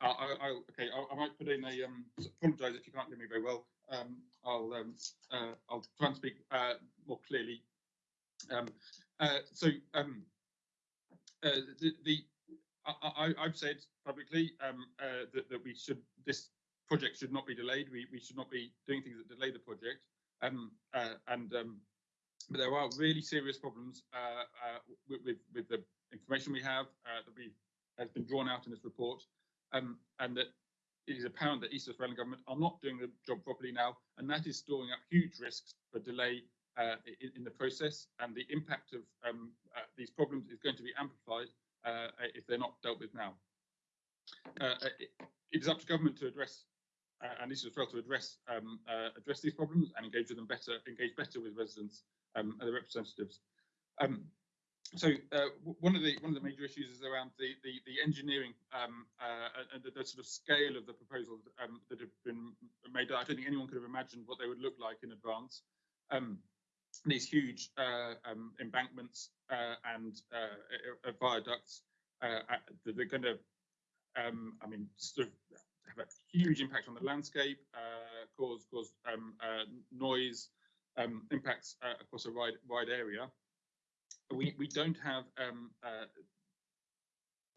I, I, I'll, okay, I, I might put in a, um, apologise if you can't hear me very well. Um, I'll, um, uh, I'll try and speak uh, more clearly. Um, uh, so, um, uh, the, the I, I've said publicly um, uh, that, that we should, this project should not be delayed. We, we should not be doing things that delay the project. Um, uh, and um, but there are really serious problems uh, uh, with, with, with the information we have uh, that we has been drawn out in this report, um, and that it is apparent that East West Rail and government are not doing the job properly now, and that is storing up huge risks for delay uh, in, in, the process, and the impact of um, these problems is going to be amplified if they're not dealt with now. It, it is up to government to address uh, and as well to address um, uh, address these problems and engage with them better, engage better with residents um, and the representatives. Um, so uh, one of the one of the major issues is around the the, the engineering um, uh, and the, the, sort of scale of the proposals um, that have been made. I don't think anyone could have imagined what they would look like in advance. Um, these huge uh, um, embankments uh, and uh, viaducts uh, they're going to, um, I mean, sort of have a huge impact on the landscape, cause cause um, noise impacts across a wide wide area we, we don't have um, uh,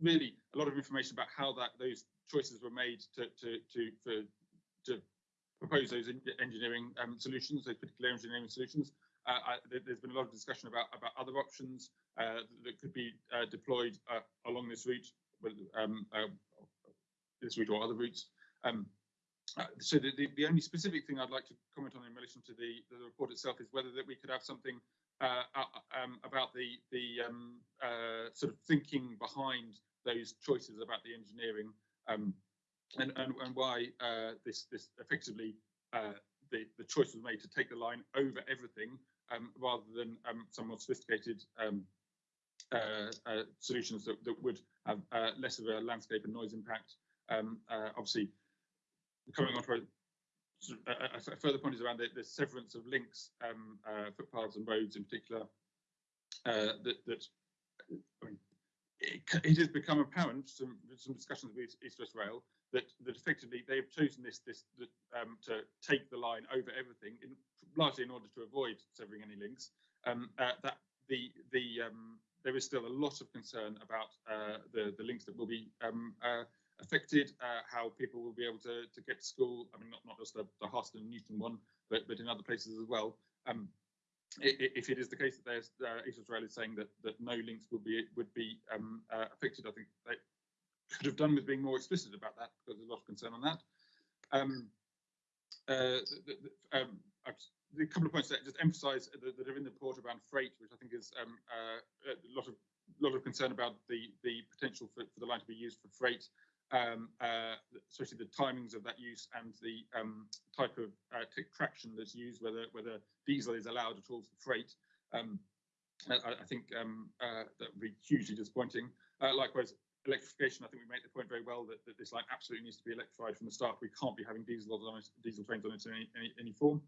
really a lot of information about how that those choices were made to to to for, to propose those engineering um, solutions, those particular engineering solutions. Uh, I, there's been a lot of discussion about about other options uh, that could be uh, deployed uh, along this route, um, uh, this route or other routes. Um, so the, the, the, only specific thing I'd like to comment on in relation to the, the report itself is whether that we could have something uh, uh, um, about the the um, uh, sort of thinking behind those choices about the engineering um, and, and, and why uh, this this effectively uh, the the choice was made to take the line over everything um, rather than um, some more sophisticated um, uh, solutions that, that would have less of a landscape and noise impact. obviously, coming on to a, a, further point is around the, the severance of links, um, uh, footpaths and roads in particular, uh, that, that I mean, it, it, has become apparent from some discussions with East West Rail that, that effectively they have chosen this, this um, to take the line over everything, in, largely in order to avoid severing any links. Um, uh, that the the um, there is still a lot of concern about uh, the the links that will be um, uh, affected, uh, how people will be able to, to get to school. I mean, not, not just the, the Harston Newton one, but, but in other places as well. Um, if it is the case that there's uh, Australia is saying that that no links would be would be um, uh, affected, I think they could have done with being more explicit about that because there's a lot of concern on that. Um, uh, the, the, um, a couple of points that just emphasise that, that, are in the report around freight, which I think is um, uh, a lot of lot of concern about the the potential for, for the line to be used for freight um, uh, especially the timings of that use and the um, type of uh, traction that's used, whether whether diesel is allowed at all for freight. Um, I, I, think um, uh, that would be hugely disappointing. Uh, likewise, electrification. I think we make the point very well that, that, this line absolutely needs to be electrified from the start. We can't be having diesel on it, diesel trains on it in any, any, any form.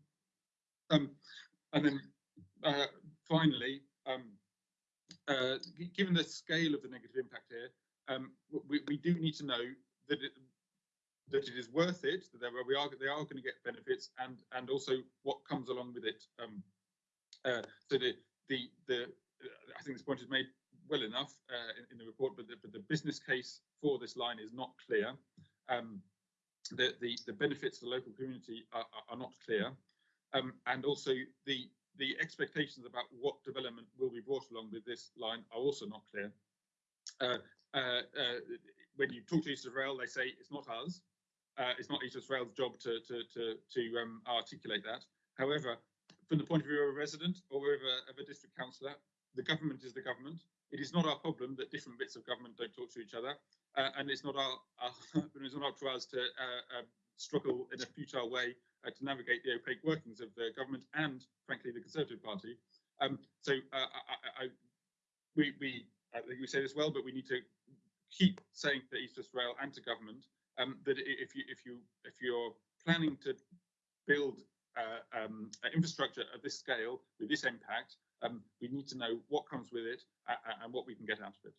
Um, and then uh, finally, um, uh, given the scale of the negative impact here, um, we, we do need to know that it, that it is worth it, that we are they are going to get benefits, and and also what comes along with it. Um, uh, so the the the I think this point is made well enough uh, in, in, the report, but the, but the business case for this line is not clear. Um, the, the the benefits to the local community are, are, are not clear, um, and also the the expectations about what development will be brought along with this line are also not clear. Uh, when you talk to East Rail, they say it's not us. Uh, it's not East Rail's job to to to, to um, articulate that. However, from the point of view of a resident or of a, of a district councillor, the government is the government. It is not our problem that different bits of government don't talk to each other, uh, and it's not our, our it's not up to us to uh, uh, struggle in a futile way to navigate the opaque workings of the government and, frankly, the Conservative Party. Um, so I, I, we, we I think we say this well, but we need to keep saying to East West Rail and to government um, that if you if you if you're planning to build uh, um, infrastructure at this scale with this impact, um, we need to know what comes with it uh, and what we can get out of it.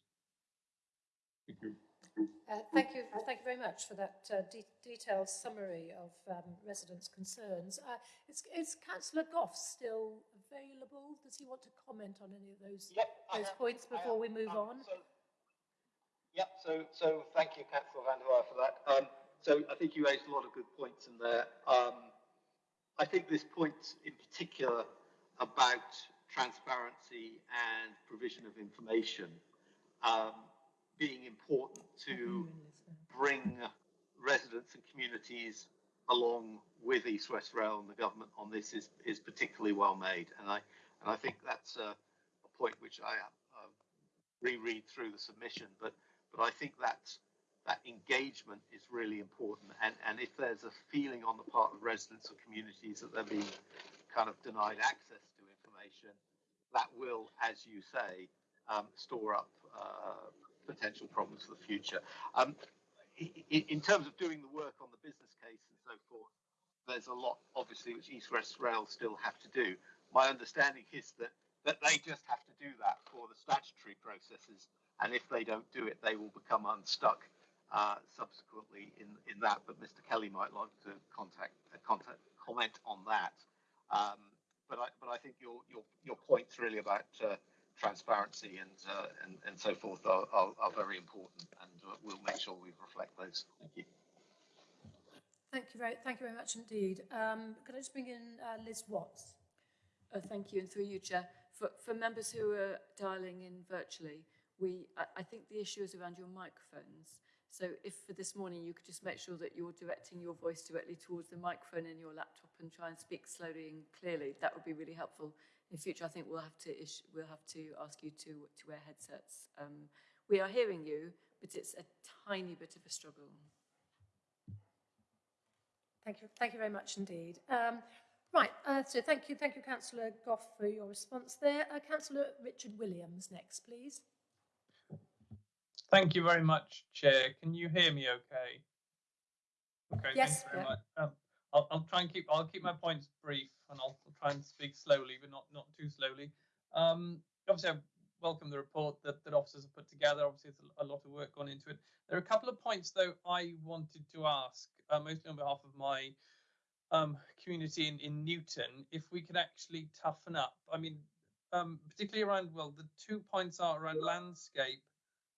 Thank you. Uh, thank you, thank you very much for that uh, de detailed summary of um, residents' concerns. Uh, is Councillor Gough still available? Does he want to comment on any of those Yep, those points before we move Um, on? So, yep, so, so thank you, Councillor Van der Weyer, for that. Um, so I think you raised a lot of good points in there. Um, I think this point in particular about transparency and provision of information um, being important to bring residents and communities along with East West Rail and the government on this is, is particularly well made. And I, and I think that's a, a point which I uh, reread through the submission, but, but I think that, that engagement is really important. And, and if there's a feeling on the part of residents or communities that they're being kind of denied access to information, that will, as you say, um, store up uh, potential problems for the future. Um, in terms of doing the work on the business case so forth, there's a lot, obviously, which East West Rail still have to do. My understanding is that, that they just have to do that for the statutory processes, and if they don't do it, they will become unstuck uh, subsequently in, in that. But Mr. Kelly might like to contact, uh, contact comment on that. Um, but I, but I think your your your points really about uh, transparency and, uh, and and so forth are, are, are very important, and uh, we'll make sure we reflect those. Thank you. Thank you very, thank you very much indeed. Um, could I just bring in uh, Liz Watts? Uh, thank you, and through you, Chair. For, for members who are dialing in virtually, we, I, I think the issue is around your microphones. So if for this morning you could just make sure that you're directing your voice directly towards the microphone in your laptop and try and speak slowly and clearly, that would be really helpful. In future, I think we'll have to we'll have to ask you to, to wear headsets. Um, we are hearing you, but it's a tiny bit of a struggle. Thank you, thank you very much indeed. Um, right, uh, so thank you, thank you, Councillor Gough, for your response there. Uh, Councillor Richard Williams next, please. Thank you very much, Chair. Can you hear me okay? Okay, Yes, yeah. much. Um, I'll, I'll try and keep I'll keep my points brief and I'll, I'll try and speak slowly, but not not too slowly. Um, obviously, I welcome the report that, that officers have put together. Obviously, it's a, a lot of work gone into it. There are a couple of points though I wanted to ask, uh, mostly on behalf of my um, community in, in Newton, if we could actually toughen up. I mean, um, particularly around well, the two points are around landscape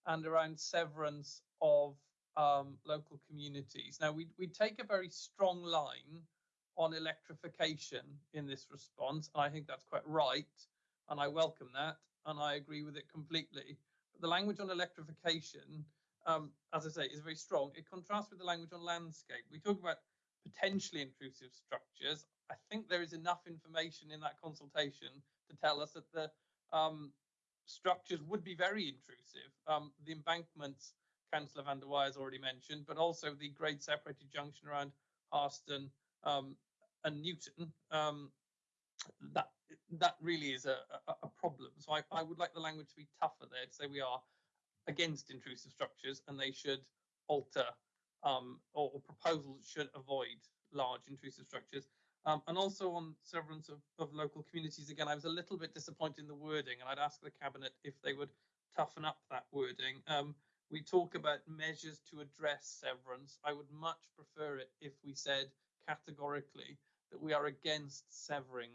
and around severance of um, local communities. Now, we we take a very strong line on electrification in this response. and I think that's quite right, and I welcome that, and I agree with it completely. But the language on electrification, um, as I say, is very strong. It contrasts with the language on landscape. We talk about potentially intrusive structures. I think there is enough information in that consultation to tell us that the um, structures would be very intrusive. Um, the embankments, Councillor van der Weyer has already mentioned, but also the grade separated junction around Harston um, and Newton. Um, that that really is a, a, a problem. So I, I would like the language to be tougher there to say we are against intrusive structures and they should alter um, or, or proposals should avoid large intrusive structures. Um, and also on severance of, of local communities, again, I was a little bit disappointed in the wording, and I'd ask the Cabinet if they would toughen up that wording. Um, we talk about measures to address severance. I would much prefer it if we said categorically that we are against severing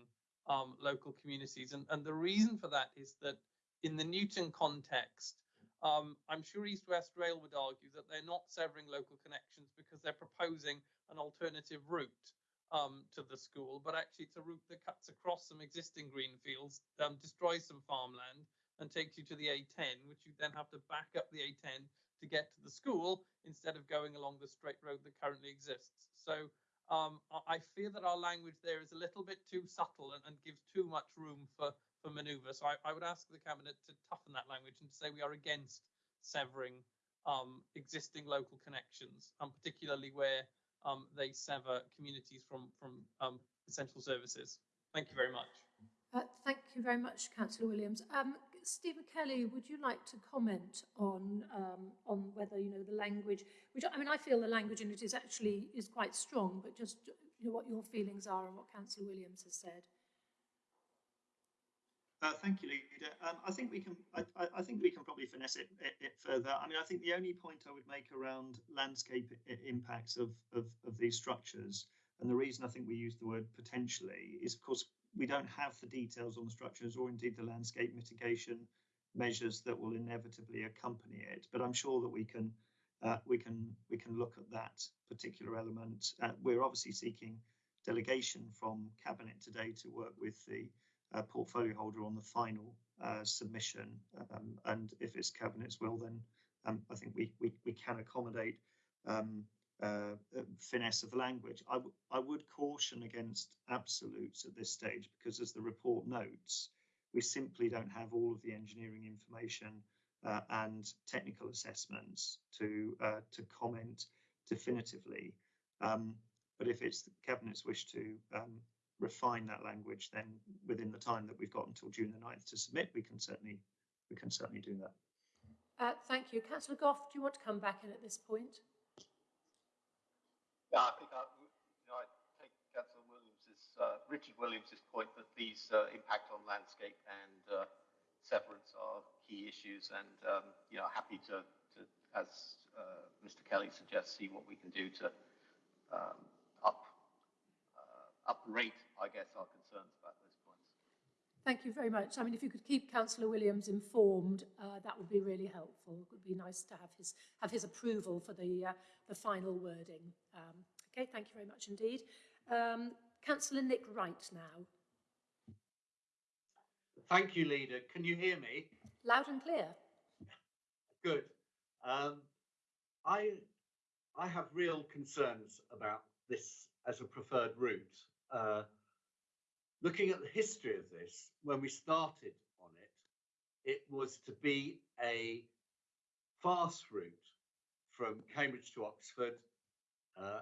um, local communities. And, and the reason for that is that in the Newton context, um, I'm sure East West Rail would argue that they're not severing local connections because they're proposing an alternative route um, to the school, but actually it's a route that cuts across some existing green fields, um, destroys some farmland, and takes you to the A10, which you then have to back up the A10 to get to the school instead of going along the straight road that currently exists. So um, I fear that our language there is a little bit too subtle and, and gives too much room for, for manoeuvre. So I, I would ask the Cabinet to toughen that language and to say we are against severing um, existing local connections, and particularly where um, they sever communities from, from um, essential services. Thank you very much. Uh, thank you very much, Councillor Williams. Stephen Kelly, would you like to comment on um, on whether you know the language? Which I mean, I feel the language in it is actually is quite strong, but just you know, what your feelings are and what Councillor Williams has said. Uh, thank you, Leader. Um, I think we can. I, I, think we can probably finesse it, it, it, further. I mean, I think the only point I would make around landscape impacts of, of, of these structures, and the reason I think we use the word potentially, is of course we don't have the details on the structures or indeed the landscape mitigation measures that will inevitably accompany it. But I'm sure that we can uh, we can we can look at that particular element. Uh, we're obviously seeking delegation from cabinet today to work with the uh, portfolio holder on the final uh, submission. Um, and if it's cabinet's will, then um, I think we, we, we can accommodate um, uh, uh finesse of language. I, I would caution against absolutes at this stage because, as the report notes, we simply don't have all of the engineering information uh, and technical assessments to uh, to comment definitively. Um, but if it's the cabinet's wish to um, refine that language, then within the time that we've got until June the 9th to submit, we can certainly we can certainly do that. Uh, thank you. Councillor Gough. do you want to come back in at this point? Yeah, I think I, you know, I take Councillor Williams's, uh, Richard Williams's point that these uh, impact on landscape and uh, severance are key issues, and um, you know, happy to, to as uh, Mr. Kelly suggests, see what we can do to um, uprate, I guess, our concerns. Thank you very much. I mean, if you could keep Councillor Williams informed, uh, that would be really helpful. It would be nice to have his have his approval for the uh, the final wording. Um, okay, thank you very much indeed. Um, Councillor Nick Wright now. Thank you, Leader. Can you hear me? Loud and clear. Good. Um, I I have real concerns about this as a preferred route. Uh, looking at the history of this, when we started on it, it was to be a fast route from Cambridge to Oxford, uh,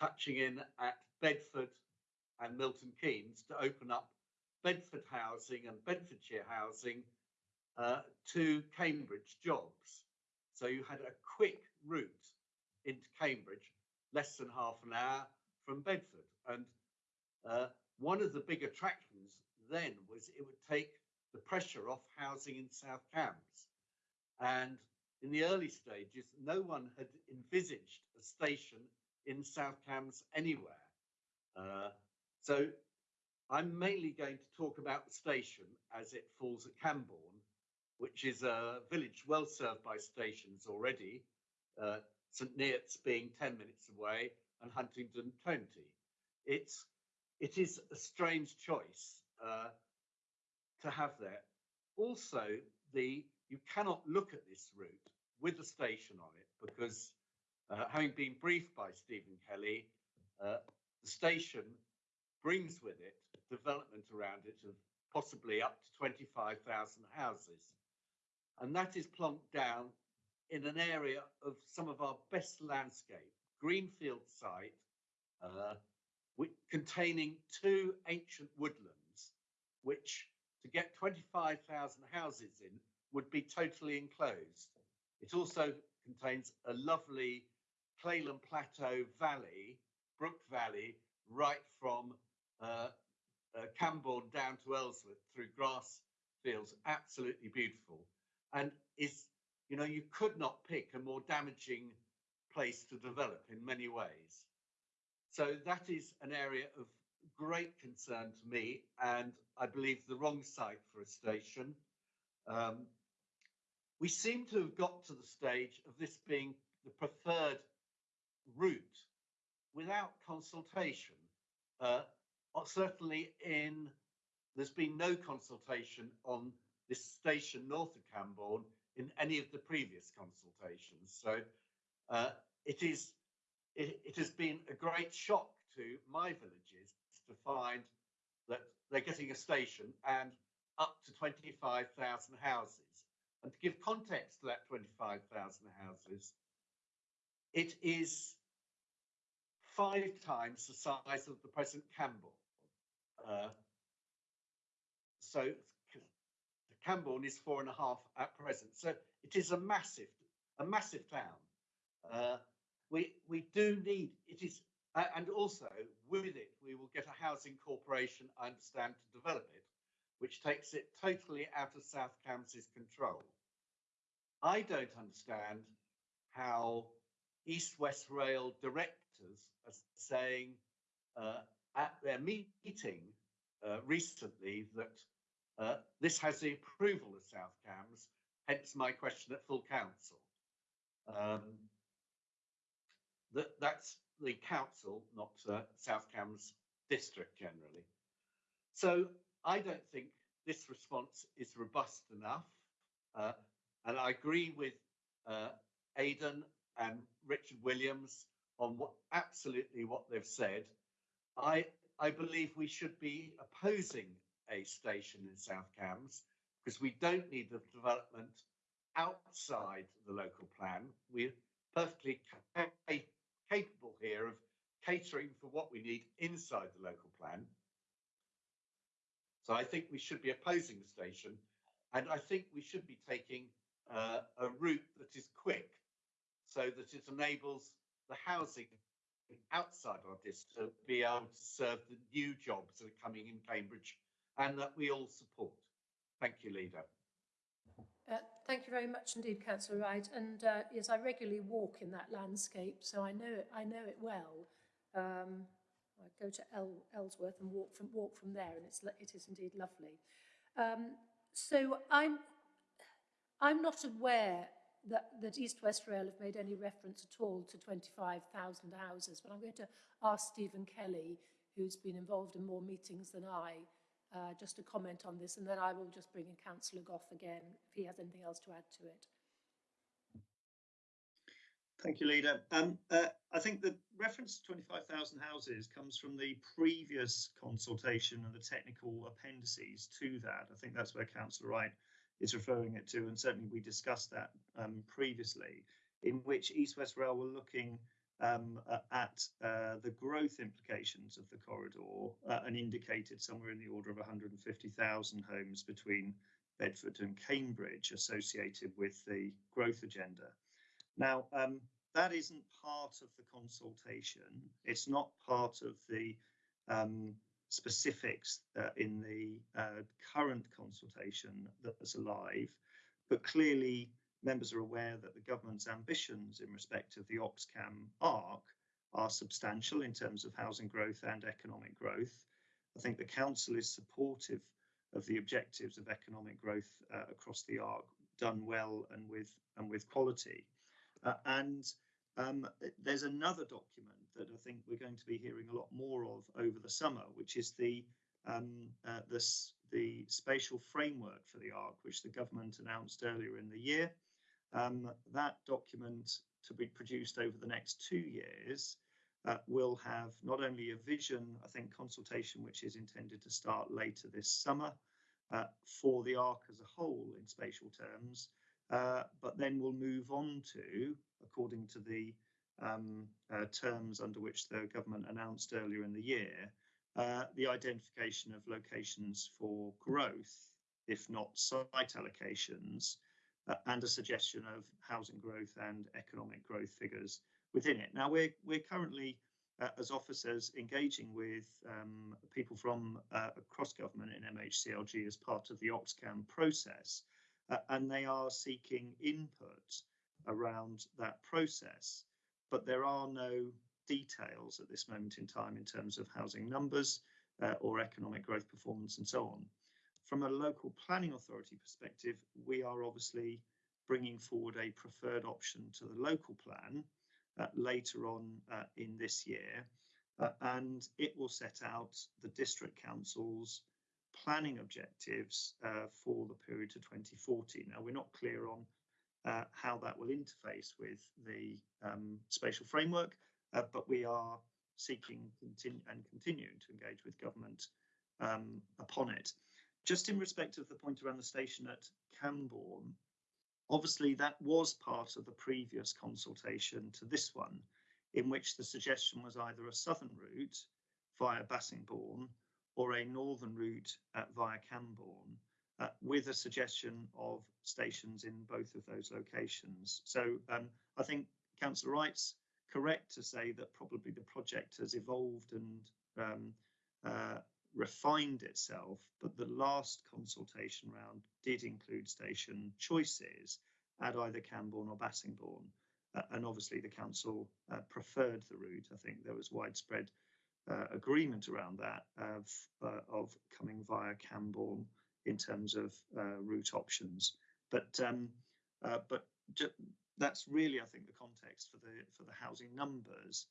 touching in at Bedford and Milton Keynes to open up Bedford housing and Bedfordshire housing uh, to Cambridge jobs. So you had a quick route into Cambridge, less than half an hour from Bedford. And uh, one of the big attractions then was it would take the pressure off housing in South Cambs. And in the early stages, no one had envisaged a station in South Cambs anywhere. Uh, so I'm mainly going to talk about the station as it falls at Cambourne, which is a village well served by stations already, uh, St Neots being 10 minutes away and Huntingdon 20. It's it is a strange choice uh, to have there. Also, the you cannot look at this route with the station on it because, uh, having been briefed by Stephen Kelly, uh, the station brings with it development around it of possibly up to 25,000 houses. And that is plonked down in an area of some of our best landscape, greenfield site, uh, containing two ancient woodlands, which to get 25,000 houses in would be totally enclosed. It also contains a lovely Clayland Plateau valley, Brook Valley, right from uh, uh, Cambourne down to Elsworth through grass fields, absolutely beautiful. And is, you know, you could not pick a more damaging place to develop in many ways. So that is an area of great concern to me, and I believe the wrong site for a station. Um, we seem to have got to the stage of this being the preferred route without consultation. Uh, certainly in, there's been no consultation on this station north of Cambourne in any of the previous consultations. So uh, it is it, it has been a great shock to my villages to find that they're getting a station and up to 25,000 houses. And to give context to that 25,000 houses, it is five times the size of the present Cambourne. Uh, so Cambourne is four and a half at present. So it is a massive, a massive town. Uh, we we do need it is uh, and also with it we will get a housing corporation i understand to develop it which takes it totally out of South Cambs's control. I don't understand how East West Rail directors are saying uh, at their meeting uh, recently that uh, this has the approval of South Cambs, hence my question at full council. Um, that, that's the council, not uh, South Cambs district generally. So I don't think this response is robust enough. Uh, and I agree with uh, Aidan and Richard Williams on what absolutely what they've said. I I believe we should be opposing a station in South Cambs because we don't need the development outside the local plan. We're perfectly ca capable here of catering for what we need inside the local plan. So I think we should be opposing the station, and I think we should be taking uh, a route that is quick, so that it enables the housing outside our district to be able to serve the new jobs that are coming in Cambridge, and that we all support. Thank you, Leader. Uh, thank you very much indeed, Councillor Wright. And uh, yes, I regularly walk in that landscape, so I know it. I know it well. Um, I go to El Elsworth and walk from walk from there, and it's it is indeed lovely. Um, so I'm I'm not aware that, that East West Rail have made any reference at all to 25,000 houses, but I'm going to ask Stephen Kelly, who's been involved in more meetings than I, uh, just to comment on this, and then I will just bring in Councillor Gough again if he has anything else to add to it. Thank you, Leader. Um, uh, I think the reference to 25,000 houses comes from the previous consultation and the technical appendices to that. I think that's where Councillor Wright is referring it to, and certainly we discussed that um, previously, in which East West Rail were looking um, at uh, the growth implications of the corridor uh, and indicated somewhere in the order of 150,000 homes between Bedford and Cambridge associated with the growth agenda. Now, um, that isn't part of the consultation. It's not part of the um, specifics uh, in the uh, current consultation that's alive, but clearly members are aware that the government's ambitions in respect of the Oxcam ARC are substantial in terms of housing growth and economic growth. I think the council is supportive of the objectives of economic growth uh, across the ARC done well and with and with quality. Uh, and um, there's another document that I think we're going to be hearing a lot more of over the summer, which is the um, uh, this, the spatial framework for the ARC, which the government announced earlier in the year. Um, that document to be produced over the next two years uh, will have not only a vision, I think, consultation, which is intended to start later this summer uh, for the ARC as a whole in spatial terms, uh, but then we'll move on to, according to the um, uh, terms under which the government announced earlier in the year, uh, the identification of locations for growth, if not site allocations, uh, and a suggestion of housing growth and economic growth figures within it. Now, we're, we're currently, uh, as officers, engaging with um, people from uh, across government in MHCLG as part of the Oxcam process, uh, and they are seeking input around that process. But there are no details at this moment in time in terms of housing numbers uh, or economic growth performance and so on. From a local planning authority perspective, we are obviously bringing forward a preferred option to the local plan uh, later on uh, in this year, uh, and it will set out the district council's planning objectives uh, for the period to 2040. Now, we're not clear on uh, how that will interface with the um, spatial framework, uh, but we are seeking continu and continuing to engage with government um, upon it. Just in respect of the point around the station at Cambourne, obviously that was part of the previous consultation to this one, in which the suggestion was either a southern route via Bassingbourn or a northern route via Cambourne, uh, with a suggestion of stations in both of those locations. So um, I think Councillor Wright's correct to say that probably the project has evolved and um, uh, refined itself, but the last consultation round did include station choices at either Cambourne or Bassingbourn. Uh, and obviously the council uh, preferred the route. I think there was widespread uh, agreement around that of, uh, of coming via Cambourne in terms of uh, route options. But um, uh, but that's really, I think, the context for the for the housing numbers,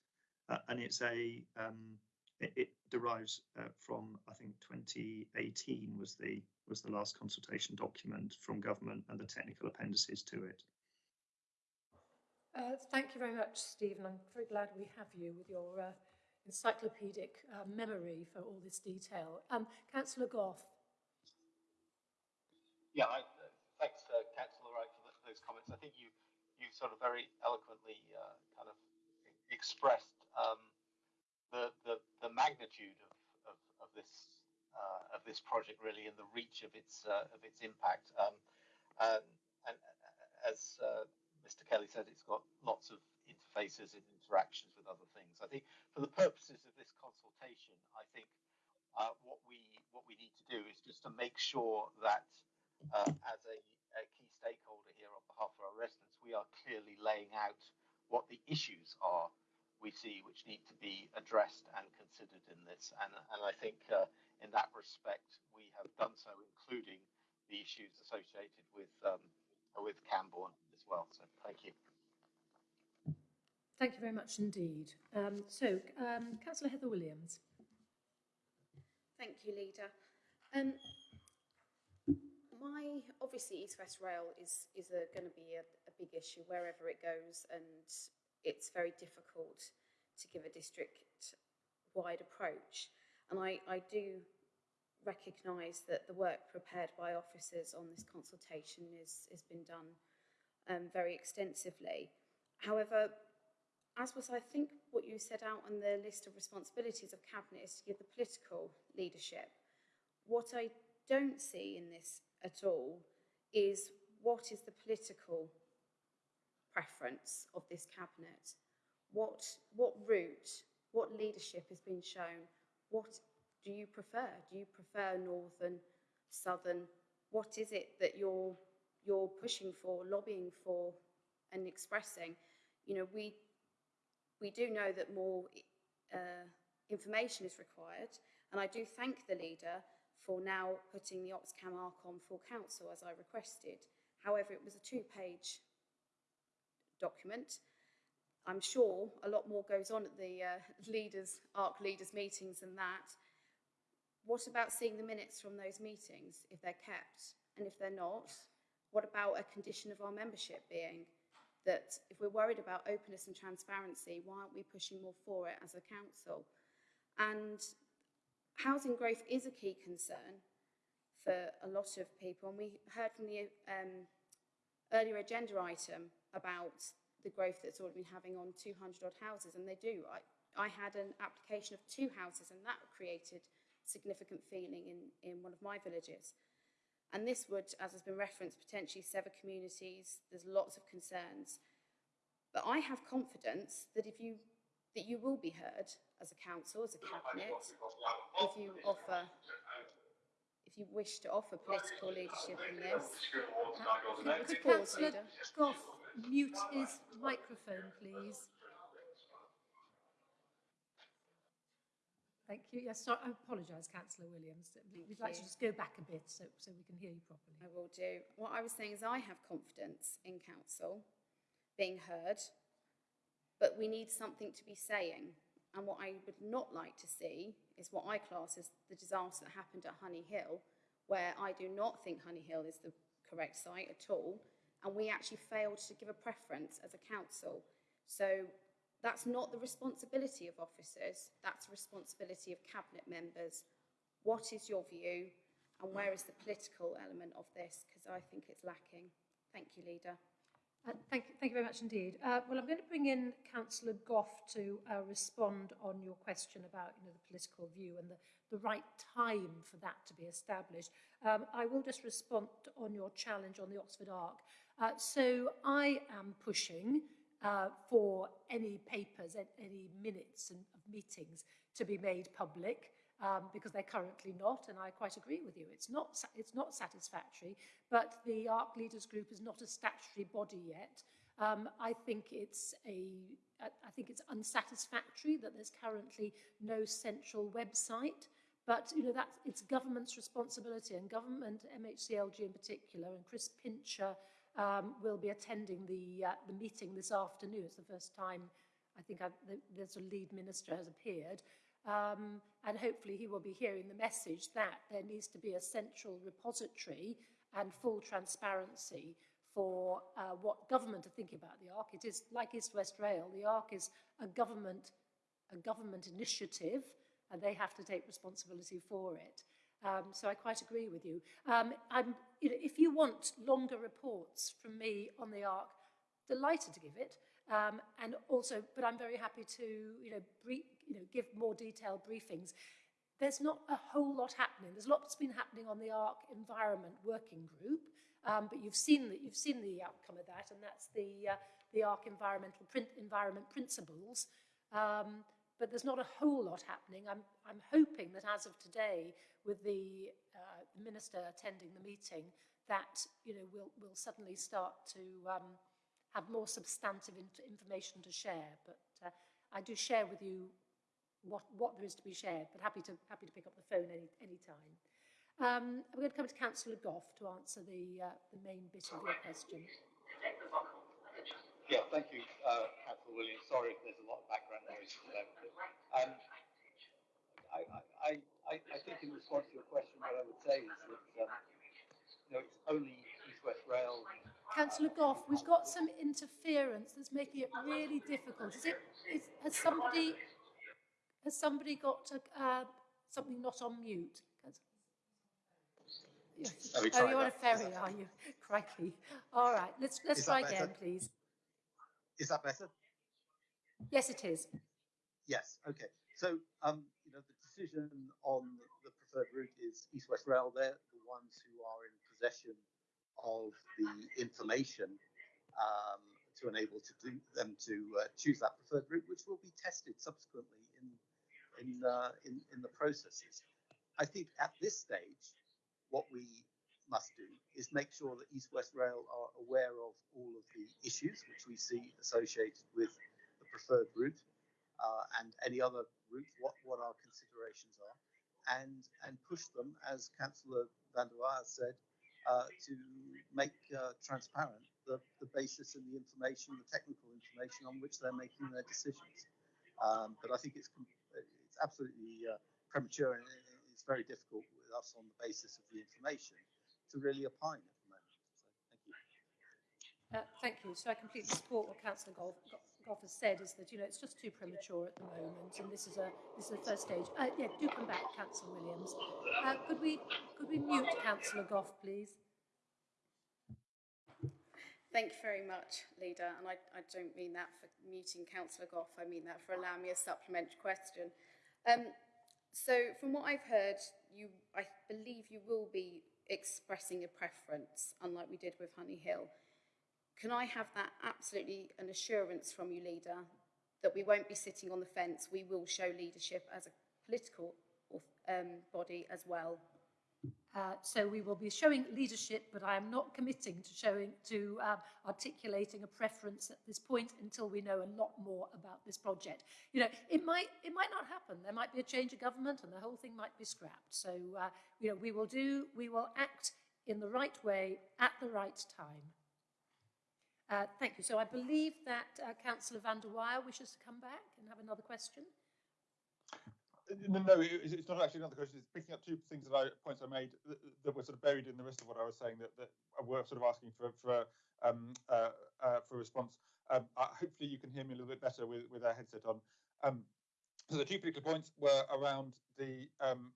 and it's a um, it, it, derives from I think 2018 was the was the last consultation document from government and the technical appendices to it. Uh, thank you very much, Stephen. I'm very glad we have you with your uh, encyclopedic uh, memory for all this detail. Um, Councillor Gough. Yeah, I, uh, thanks, uh, Councillor Wright, for the, those comments. I think you you sort of very eloquently uh, kind of expressed um, the, the the magnitude of of, of this uh, of this project really and the reach of its uh, of its impact. Um, and, and as uh, Mr. Kelly said, it's got lots of interfaces and interactions with other things. I think for the purposes of this consultation, I think uh, what we what we need to do is just to make sure that uh, as a, a, key stakeholder here on behalf of our residents, we are clearly laying out what the issues are we see which need to be addressed and considered in this. And, and I think uh, in that respect, we have done so, including the issues associated with um, with Cambourne as well. So thank you. Thank you very much indeed. Um, so, um, Councillor Heather Williams. Thank you, Leader. Um, my obviously East West Rail is is going to be a, a big issue wherever it goes, and it's very difficult to give a district wide approach. And I, I do recognise that the work prepared by officers on this consultation is has been done um, very extensively. However, as was I think what you set out on the list of responsibilities of cabinet is to give the political leadership. What I don't see in this at all is what is the political preference of this cabinet? What, what route, what leadership has been shown? What do you prefer? Do you prefer northern, southern? What is it that you're, you're pushing for, lobbying for and expressing? You know, we, we do know that more uh, information is required and I do thank the leader for now putting the Oxcam ARC on full council as I requested. However, it was a two-page document. I'm sure a lot more goes on at the uh, leaders, ARC leaders meetings than that. What about seeing the minutes from those meetings, if they're kept? And if they're not, what about a condition of our membership being that if we're worried about openness and transparency, why aren't we pushing more for it as a council? And housing growth is a key concern for a lot of people. And we heard from the um, earlier agenda item about the growth that's already been having on 200 odd houses, and they do. I, I had an application of two houses, and that created significant feeling in, in one of my villages. And this would, as has been referenced, potentially sever communities. There's lots of concerns. But I have confidence that if you that you will be heard as a council, as a cabinet, if you offer, if you wish to offer political leadership in this. Councillor mute his microphone, please? Thank you. Yes, sorry, I apologise, Councillor Williams. We'd Thank like you. to just go back a bit so, so we can hear you properly. I will do. What I was saying is I have confidence in council being heard, but we need something to be saying. And what I would not like to see is what I class as the disaster that happened at Honey Hill, where I do not think Honey Hill is the correct site at all. And we actually failed to give a preference as a council. So that's not the responsibility of officers, that's the responsibility of cabinet members. What is your view and where is the political element of this? Because I think it's lacking. Thank you, Leader. Uh, thank, you, thank you very much indeed. Uh, well, I'm going to bring in Councillor Gough to uh, respond on your question about you know, the political view and the, the right time for that to be established. Um, I will just respond on your challenge on the Oxford Arc. Uh, so I am pushing uh, for any papers, and any minutes and, of meetings to be made public. um, because they're currently not, and I quite agree with you. It's not, it's not satisfactory, but the ARC Leaders Group is not a statutory body yet. Um, I think it's a, I think it's unsatisfactory that there's currently no central website. But you know that's it's government's responsibility, and government, MHCLG in particular, and Chris Pincher um, will be attending the uh, the meeting this afternoon. It's the first time I think I've, the, there's a lead minister has appeared, um, and hopefully he will be hearing the message that there needs to be a central repository and full transparency for uh, what government are thinking about the ARC. It is like East West Rail. The ARC is a government a government initiative and they have to take responsibility for it. Um, so I quite agree with you. Um, I'm, you know, if you want longer reports from me on the ARC, delighted to give it. Um, and also, but I'm very happy to, you know, brief, you know, give more detailed briefings. There's not a whole lot happening. There's lots been happening on the ARC Environment Working Group, um, but you've seen the, you've seen the outcome of that, and that's the uh, the ARC Environmental print, Environment Principles. Um, but there's not a whole lot happening. I'm, I'm hoping that as of today, with the, uh, minister attending the meeting, that you know we'll, we'll suddenly start to um, have more substantive in information to share. But uh, I do share with you what, what there is to be shared, but happy to, happy to pick up the phone any, any time. Um, I'm going to come to Councillor Gough to answer the, uh, the main bit of your question. Yeah, thank you, uh, Councillor Williams. Sorry if there's a lot of background noise. Um, I, I, I, I think in response to your question, what I would say is that um, you know, it's only East West Rail. Councillor Gough, we've got some interference that's making it really difficult. Is it? Is, has somebody has somebody got a, uh, something not on mute? Yes. Oh, you're on a ferry, are you? Crikey. All right, let's let's try again, please. Is that better? Yes, it is. Yes. Okay. So, um, you know, the decision on the preferred route is East West Rail. They're the ones who are in possession of the information um, to enable to do them to uh, choose that preferred route, which will be tested subsequently in in, uh, in in the processes. I think at this stage, what we must do is make sure that East West Rail are aware of all of the issues which we see associated with preferred route uh, and any other route, what, what our considerations are, and, and push them, as Councillor Van der Weyer said, uh, to make uh, transparent the, the basis and the information, the technical information on which they're making their decisions. Um, but I think it's, it's absolutely uh, premature and it's very difficult with us on the basis of the information to really opine at the moment. Thank you. Uh, thank you. So I completely support what Councillor Gough, Gough has said, is that, you know, it's just too premature at the moment, and this is a this is the first stage. Uh, yeah, do come back, Councillor Williams. Uh, could we could we mute Councillor Gough, please? Thank you very much, Leader. And I, I don't mean that for muting Councillor Gough, I mean that for allowing me a supplementary question. Um, so from what I've heard, you, I believe you will be expressing a preference, unlike we did with Honey Hill. Can I have that absolutely an assurance from you, leader, that we won't be sitting on the fence, we will show leadership as a political um, body as well? Uh, so we will be showing leadership, but I am not committing to showing to um, articulating a preference at this point until we know a lot more about this project. You know, it might it might not happen. There might be a change of government, and the whole thing might be scrapped. So uh, you know, we will do we will act in the right way at the right time. Uh, thank you. So I believe that uh, Councillor van der Weyer wishes to come back and have another question. No, it's not actually another question. It's picking up two things that I points I made that, that, were sort of buried in the rest of what I was saying that, that were sort of asking for for um, uh, uh, for a response. Um, uh, hopefully, you can hear me a little bit better with with our headset on. Um, so the two particular points were around the um,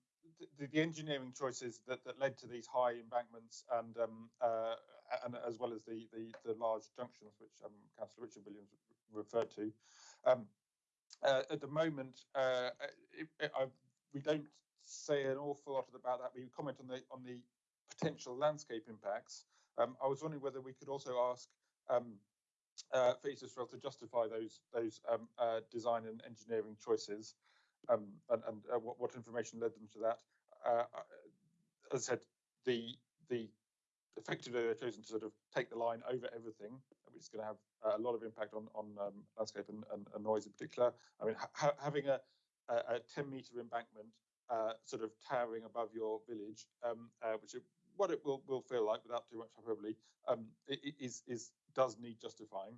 the, the, engineering choices that, that led to these high embankments and um, uh, and as well as the the, the large junctions which um, Councillor Richard Williams referred to. Um, uh, at the moment, uh, it, it, I, we don't say an awful lot about that. We comment on the on the potential landscape impacts. Um, I was wondering whether we could also ask um, uh, for East Rail to justify those those um, uh, design and engineering choices. um, and, and uh, what, what information led them to that. Uh, as I said, the the effectively they've chosen to sort of take the line over everything, which is going to have a lot of impact on on um, landscape and, and, and, noise in particular. I mean, ha having a, a, a 10 meter embankment uh, sort of towering above your village, um, uh, which is what it will, will feel like without too much hyperbole, um, is does need justifying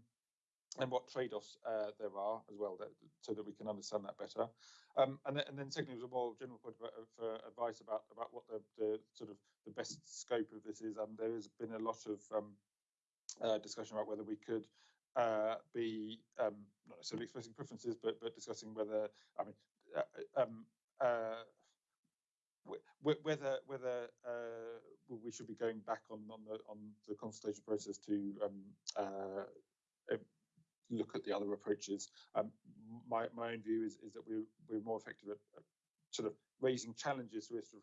and what trade-offs uh, there are as well, that, so that we can understand that better. Um, and, then, and then secondly, was a more general point about, uh, for advice about about what the, the, sort of the best scope of this is. Um, there has been a lot of um, uh, discussion about whether we could uh, be um, not necessarily expressing preferences, but but discussing whether I mean. Uh, um, uh, whether whether uh, we should be going back on on the on the consultation process to um, look at the other approaches. Um, my, my own view is, is that we're, we're more effective at, at sort of raising challenges to East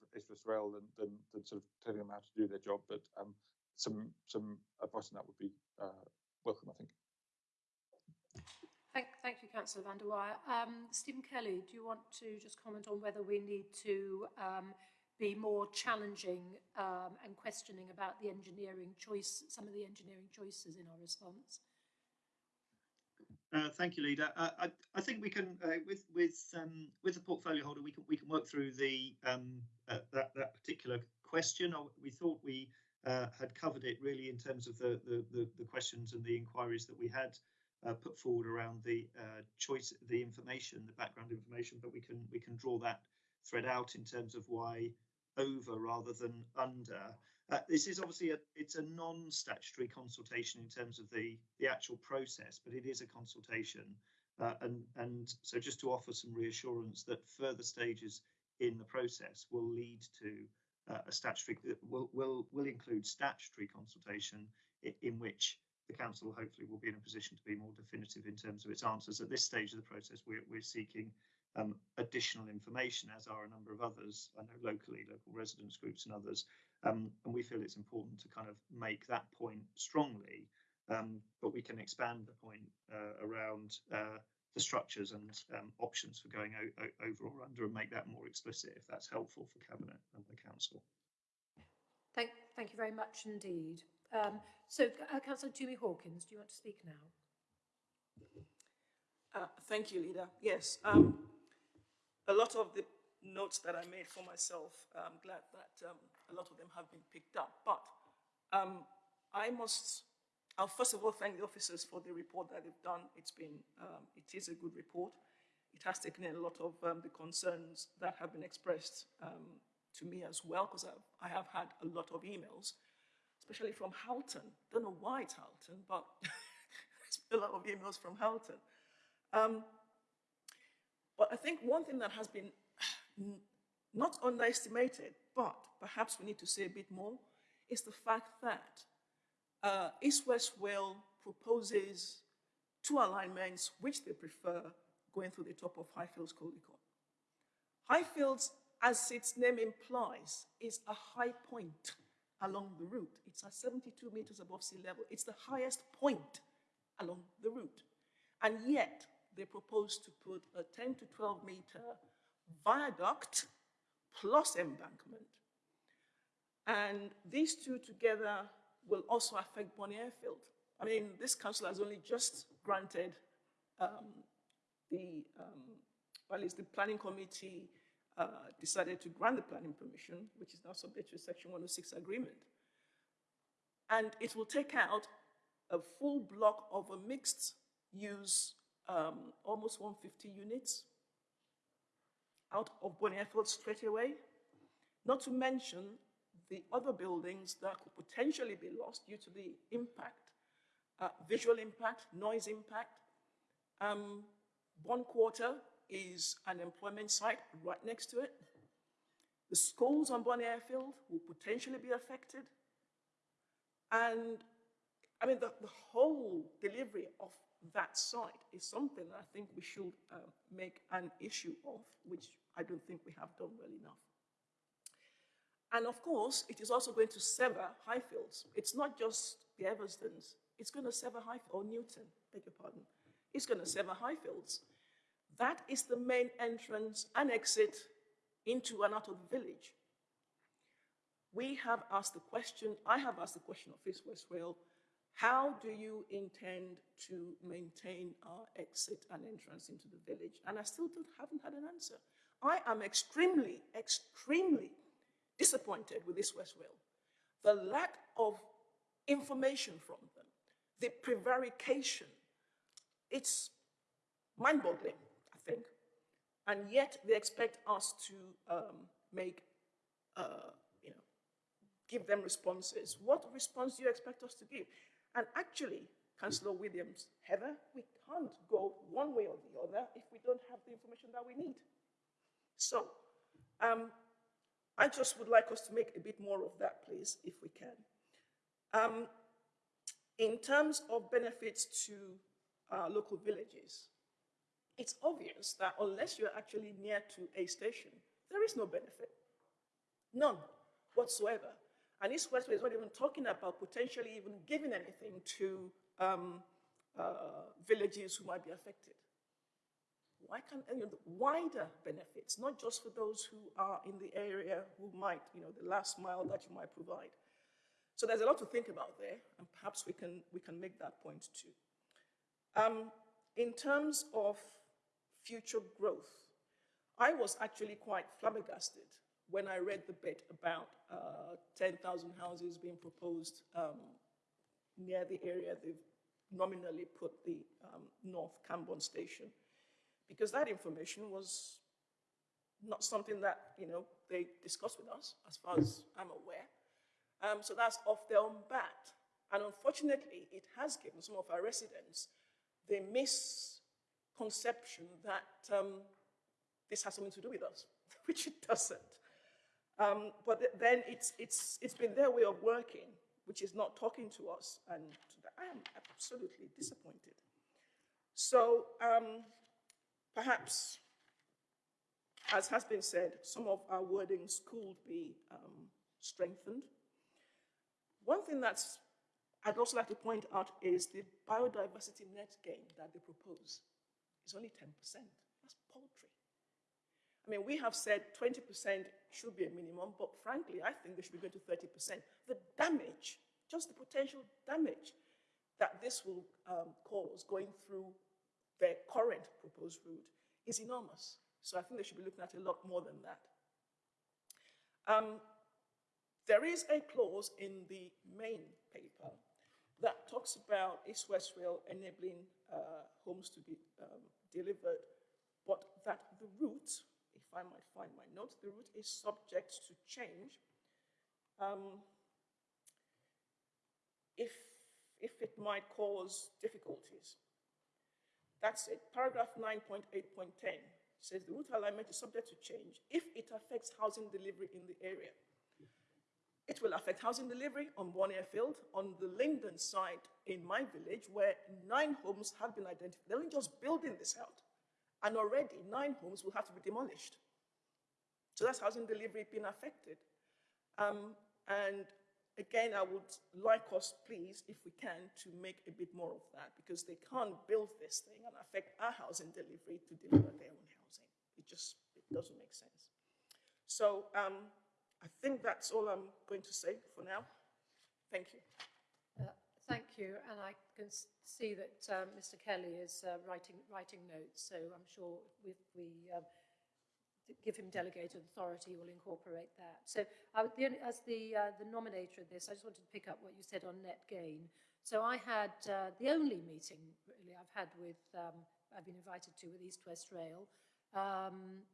Rail than, than, than, sort of telling them how to do their job. But um, some some advice on that would be uh, welcome, I think. Thank, thank you, Councillor van der Weyer. Um, Stephen Kelly, do you want to just comment on whether we need to um, be more challenging um, and questioning about the engineering choice, some of the engineering choices in our response? Uh, thank you, leader. Uh, I, I, think we can, uh, with with um, with the portfolio holder, we can we can work through the um, uh, that that particular question. We thought we uh, had covered it really in terms of the the, the, the questions and the inquiries that we had put forward around the choice, the information, the background information. But we can we can draw that thread out in terms of why over rather than under. Uh, this is obviously a it's a non-statutory consultation in terms of the the actual process, but it is a consultation, uh, and and so just to offer some reassurance that further stages in the process will lead to uh, a statutory will will will include statutory consultation in, in which the council hopefully will be in a position to be more definitive in terms of its answers. At this stage of the process, we're we're seeking um, additional information, as are a number of others. I know locally, local residents groups and others, um, and we feel it's important to kind of make that point strongly, um, but we can expand the point uh, around uh, the structures and um, options for going over or under and make that more explicit if that's helpful for Cabinet and the Council. Thank, thank you very much indeed. Um, so, uh, Councillor Tumi Hawkins, do you want to speak now? Uh, thank you, Leader. Yes, um, a lot of the notes that I made for myself, I'm glad that um, a lot of them have been picked up. But um, I must, I'll first of all thank the officers for the report that they've done. It's been, um, it is a good report. It has taken in a lot of um, the concerns that have been expressed um, to me as well, because I have had a lot of emails, especially from Harlton. Don't know why it's Harlton, but a lot of emails from Harlton. Um, but I think one thing that has been not underestimated, but perhaps we need to say a bit more, is the fact that uh, East West Rail proposes two alignments which they prefer going through the top of Highfields Caldecote. Highfields, as its name implies, is a high point along the route. It's at 72 meters above sea level. It's the highest point along the route. And yet, they propose to put a 10 to 12 meter viaduct plus embankment. And these two together will also affect Bourn Airfield. I mean, this council has only just granted um, the, um, well, it's the planning committee uh, decided to grant the planning permission, which is now subject to section 106 agreement. And it will take out a full block of a mixed use, um, almost 150 units, out of Bourn Airfield straight away, not to mention the other buildings that could potentially be lost due to the impact, uh, visual impact, noise impact. Um, one quarter is an employment site right next to it. The schools on Bourn Airfield will potentially be affected. And I mean, the, the whole delivery of that site is something that I think we should uh, make an issue of, which I don't think we have done well enough. And of course, it is also going to sever Highfields. It's not just the Eversdens. It's going to sever Highfields, or Newton, beg your pardon. It's going to sever Highfields. That is the main entrance and exit into and out of the village. We have asked the question, I have asked the question of East West Rail, how do you intend to maintain our exit and entrance into the village? And I still don't, haven't had an answer. I am extremely, extremely disappointed with East West Rail. The lack of information from them, the prevarication, it's mind-boggling, I think. And yet they expect us to um, make, uh, you know, give them responses. What response do you expect us to give? And actually, Councillor Williams, Heather, we can't go one way or the other if we don't have the information that we need. So, um, I just would like us to make a bit more of that, please, if we can. Um, in terms of benefits to uh, local villages, it's obvious that unless you're actually near to a station, there is no benefit. None whatsoever. And East Westway is not even talking about potentially even giving anything to um, uh, villages who might be affected. Why can't you know, wider benefits, not just for those who are in the area who might, you know, the last mile that you might provide. So there's a lot to think about there, and perhaps we can, we can make that point too. Um, in terms of future growth, I was actually quite flabbergasted when I read the bit about uh, 10,000 houses being proposed um, near the area they've nominally put the um, North Cambourne station, because that information was not something that, you know, they discussed with us, as far as I'm aware. Um, so that's off their own bat. And unfortunately, it has given some of our residents the misconception that um, this has something to do with us, which it doesn't. Um, but th then it's, it's, it's been their way of working, which is not talking to us, and I am absolutely disappointed. So um, perhaps, as has been said, some of our wordings could be um, strengthened. One thing that's I'd also like to point out is the biodiversity net gain that they propose is only 10%. That's paltry. I mean, we have said 20% should be a minimum, but frankly, I think they should be going to 30%. The damage, just the potential damage that this will um, cause going through their current proposed route is enormous. So I think they should be looking at a lot more than that. Um, there is a clause in the main paper that talks about East West Rail enabling uh, homes to be um, delivered, but that the route I might find my notes, the route is subject to change um, if, if it might cause difficulties. That's it. Paragraph 9.8.10 says the route alignment is subject to change if it affects housing delivery in the area. It will affect housing delivery on one airfield on the Linden site in my village where nine homes have been identified. They're only just building this out. And already nine homes will have to be demolished. So that's housing delivery being affected. Um, and again, I would like us, please, if we can, to make a bit more of that because they can't build this thing and affect our housing delivery to deliver their own housing. It just it doesn't make sense. So um, I think that's all I'm going to say for now. Thank you. Uh, thank you, and I can see that um, Mr. Kelly is uh, writing writing notes, so I'm sure we um, give him delegated authority, will incorporate that. So uh, the, as the, uh, the nominator of this, I just wanted to pick up what you said on net gain. So I had uh, the only meeting really I've had with, um, I've been invited to with East West Rail. Um,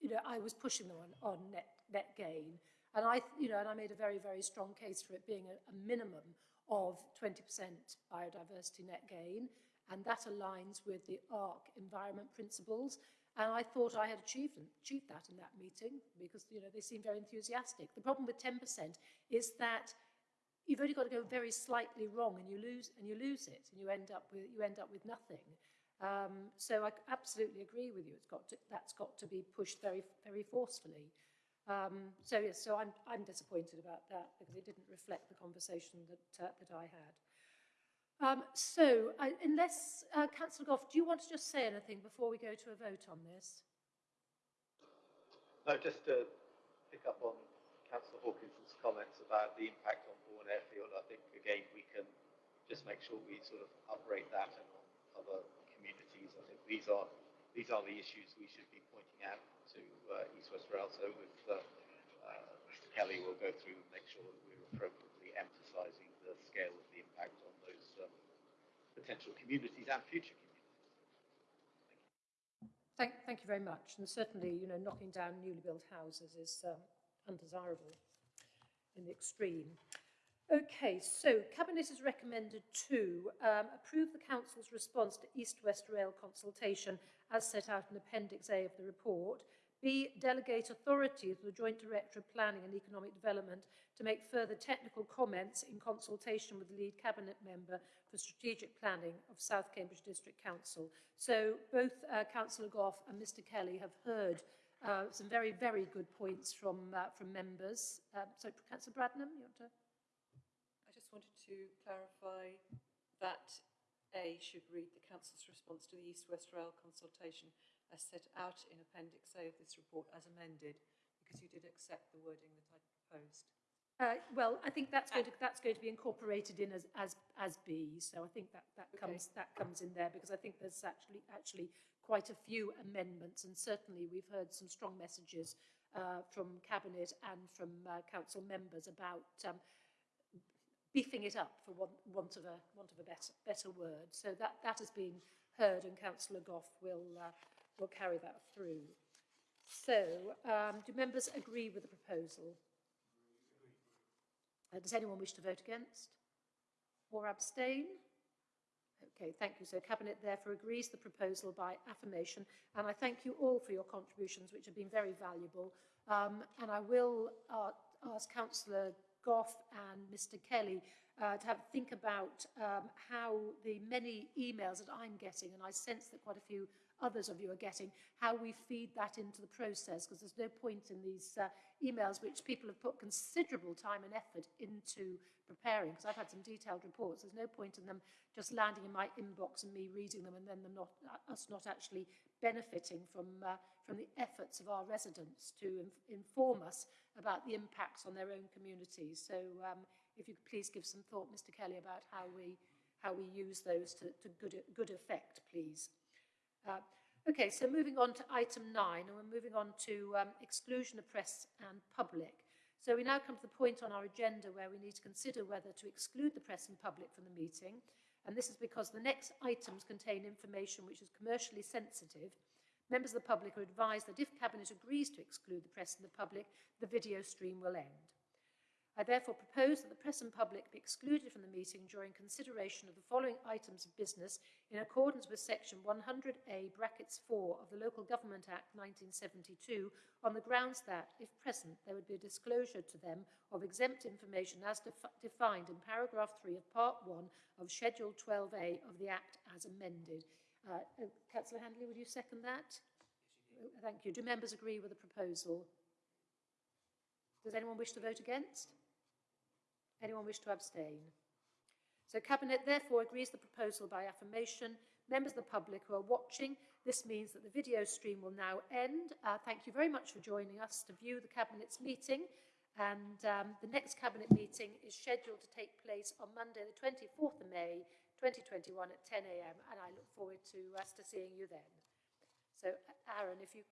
you know, I was pushing them on, on net, net gain. And I, you know, and I made a very, very strong case for it being a, a minimum of 20% biodiversity net gain. And that aligns with the ARC environment principles. And I thought I had achieved, achieved that in that meeting because, you know, they seemed very enthusiastic. The problem with 10% is that you've only got to go very slightly wrong and you lose, and you lose it and you end up with, you end up with nothing. Um, so I absolutely agree with you. It's got to, that's got to be pushed very, very forcefully. Um, so yes, so I'm, I'm disappointed about that because it didn't reflect the conversation that, uh, that I had. Um, so, uh, unless, uh, Councillor Gough, do you want to just say anything before we go to a vote on this? No, just to pick up on Councillor Hawkinson's comments about the impact on Bourn Airfield, I think again we can just make sure we sort of uprate that and on other communities. I think these are these are the issues we should be pointing out to uh, East West Rail. So with uh, uh, Mr Kelly, we'll go through and make sure that we're appropriately emphasising the scale of the impact on those um, potential communities and future communities. Thank, thank you very much. And certainly, you know, knocking down newly built houses is um, undesirable in the extreme. Okay, so Cabinet has recommended to um, approve the Council's response to East-West Rail consultation as set out in Appendix A of the report. B, delegate authority to the Joint Director of Planning and Economic Development to make further technical comments in consultation with the lead Cabinet member for strategic planning of South Cambridge District Council. So both uh, Councillor Gough and Mr Kelly have heard uh, some very, very good points from, uh, from members. Um, so, Councillor Bradnam, you want to? I just wanted to clarify that A should read the Council's response to the East-West Rail consultation as set out in Appendix A of this report as amended, because you did accept the wording that I proposed. Uh, well, I think that's going to that's going to be incorporated in as as as B. So I think that that Okay. comes that comes in there because I think there's actually actually quite a few amendments, and certainly we've heard some strong messages uh, from cabinet and from uh, council members about um, beefing it up, for want, want of a want of a better better word. So that that has been heard, and Councillor Gough will uh, will carry that through. So, um, do members agree with the proposal? Uh, does anyone wish to vote against or abstain? Okay, thank you. So Cabinet therefore agrees the proposal by affirmation, and I thank you all for your contributions, which have been very valuable. Um, and I will uh, ask Councillor Gough and Mr Kelly uh, to have think about um, how the many emails that I'm getting, and I sense that quite a few others of you are getting, how we feed that into the process, because there's no point in these uh, emails which people have put considerable time and effort into preparing, because I've had some detailed reports. There's no point in them just landing in my inbox and me reading them and then them not, uh, us not actually benefiting from, uh, from the efforts of our residents to inf inform us about the impacts on their own communities. So um, if you could please give some thought, Mr Kelly, about how we, how we use those to, to good, good effect, please. Uh, okay, so moving on to item nine, and we're moving on to um, exclusion of press and public. So we now come to the point on our agenda where we need to consider whether to exclude the press and public from the meeting. And this is because the next items contain information which is commercially sensitive. Members of the public are advised that if Cabinet agrees to exclude the press and the public, the video stream will end. I therefore propose that the press and public be excluded from the meeting during consideration of the following items of business in accordance with section 100A brackets 4 of the Local Government Act 1972 on the grounds that, if present, there would be a disclosure to them of exempt information as defi defined in paragraph 3 of part 1 of schedule 12A of the Act as amended. Uh, uh, Councillor Handley, would you second that? Thank you. Do members agree with the proposal? Does anyone wish to vote against? Anyone wish to abstain? So Cabinet therefore agrees the proposal by affirmation. Members of the public who are watching, this means that the video stream will now end. Uh, thank you very much for joining us to view the Cabinet's meeting. And um, the next Cabinet meeting is scheduled to take place on Monday, the 24th of May, 2021 at 10 a.m. And I look forward to, us to seeing you then. So Aaron, if you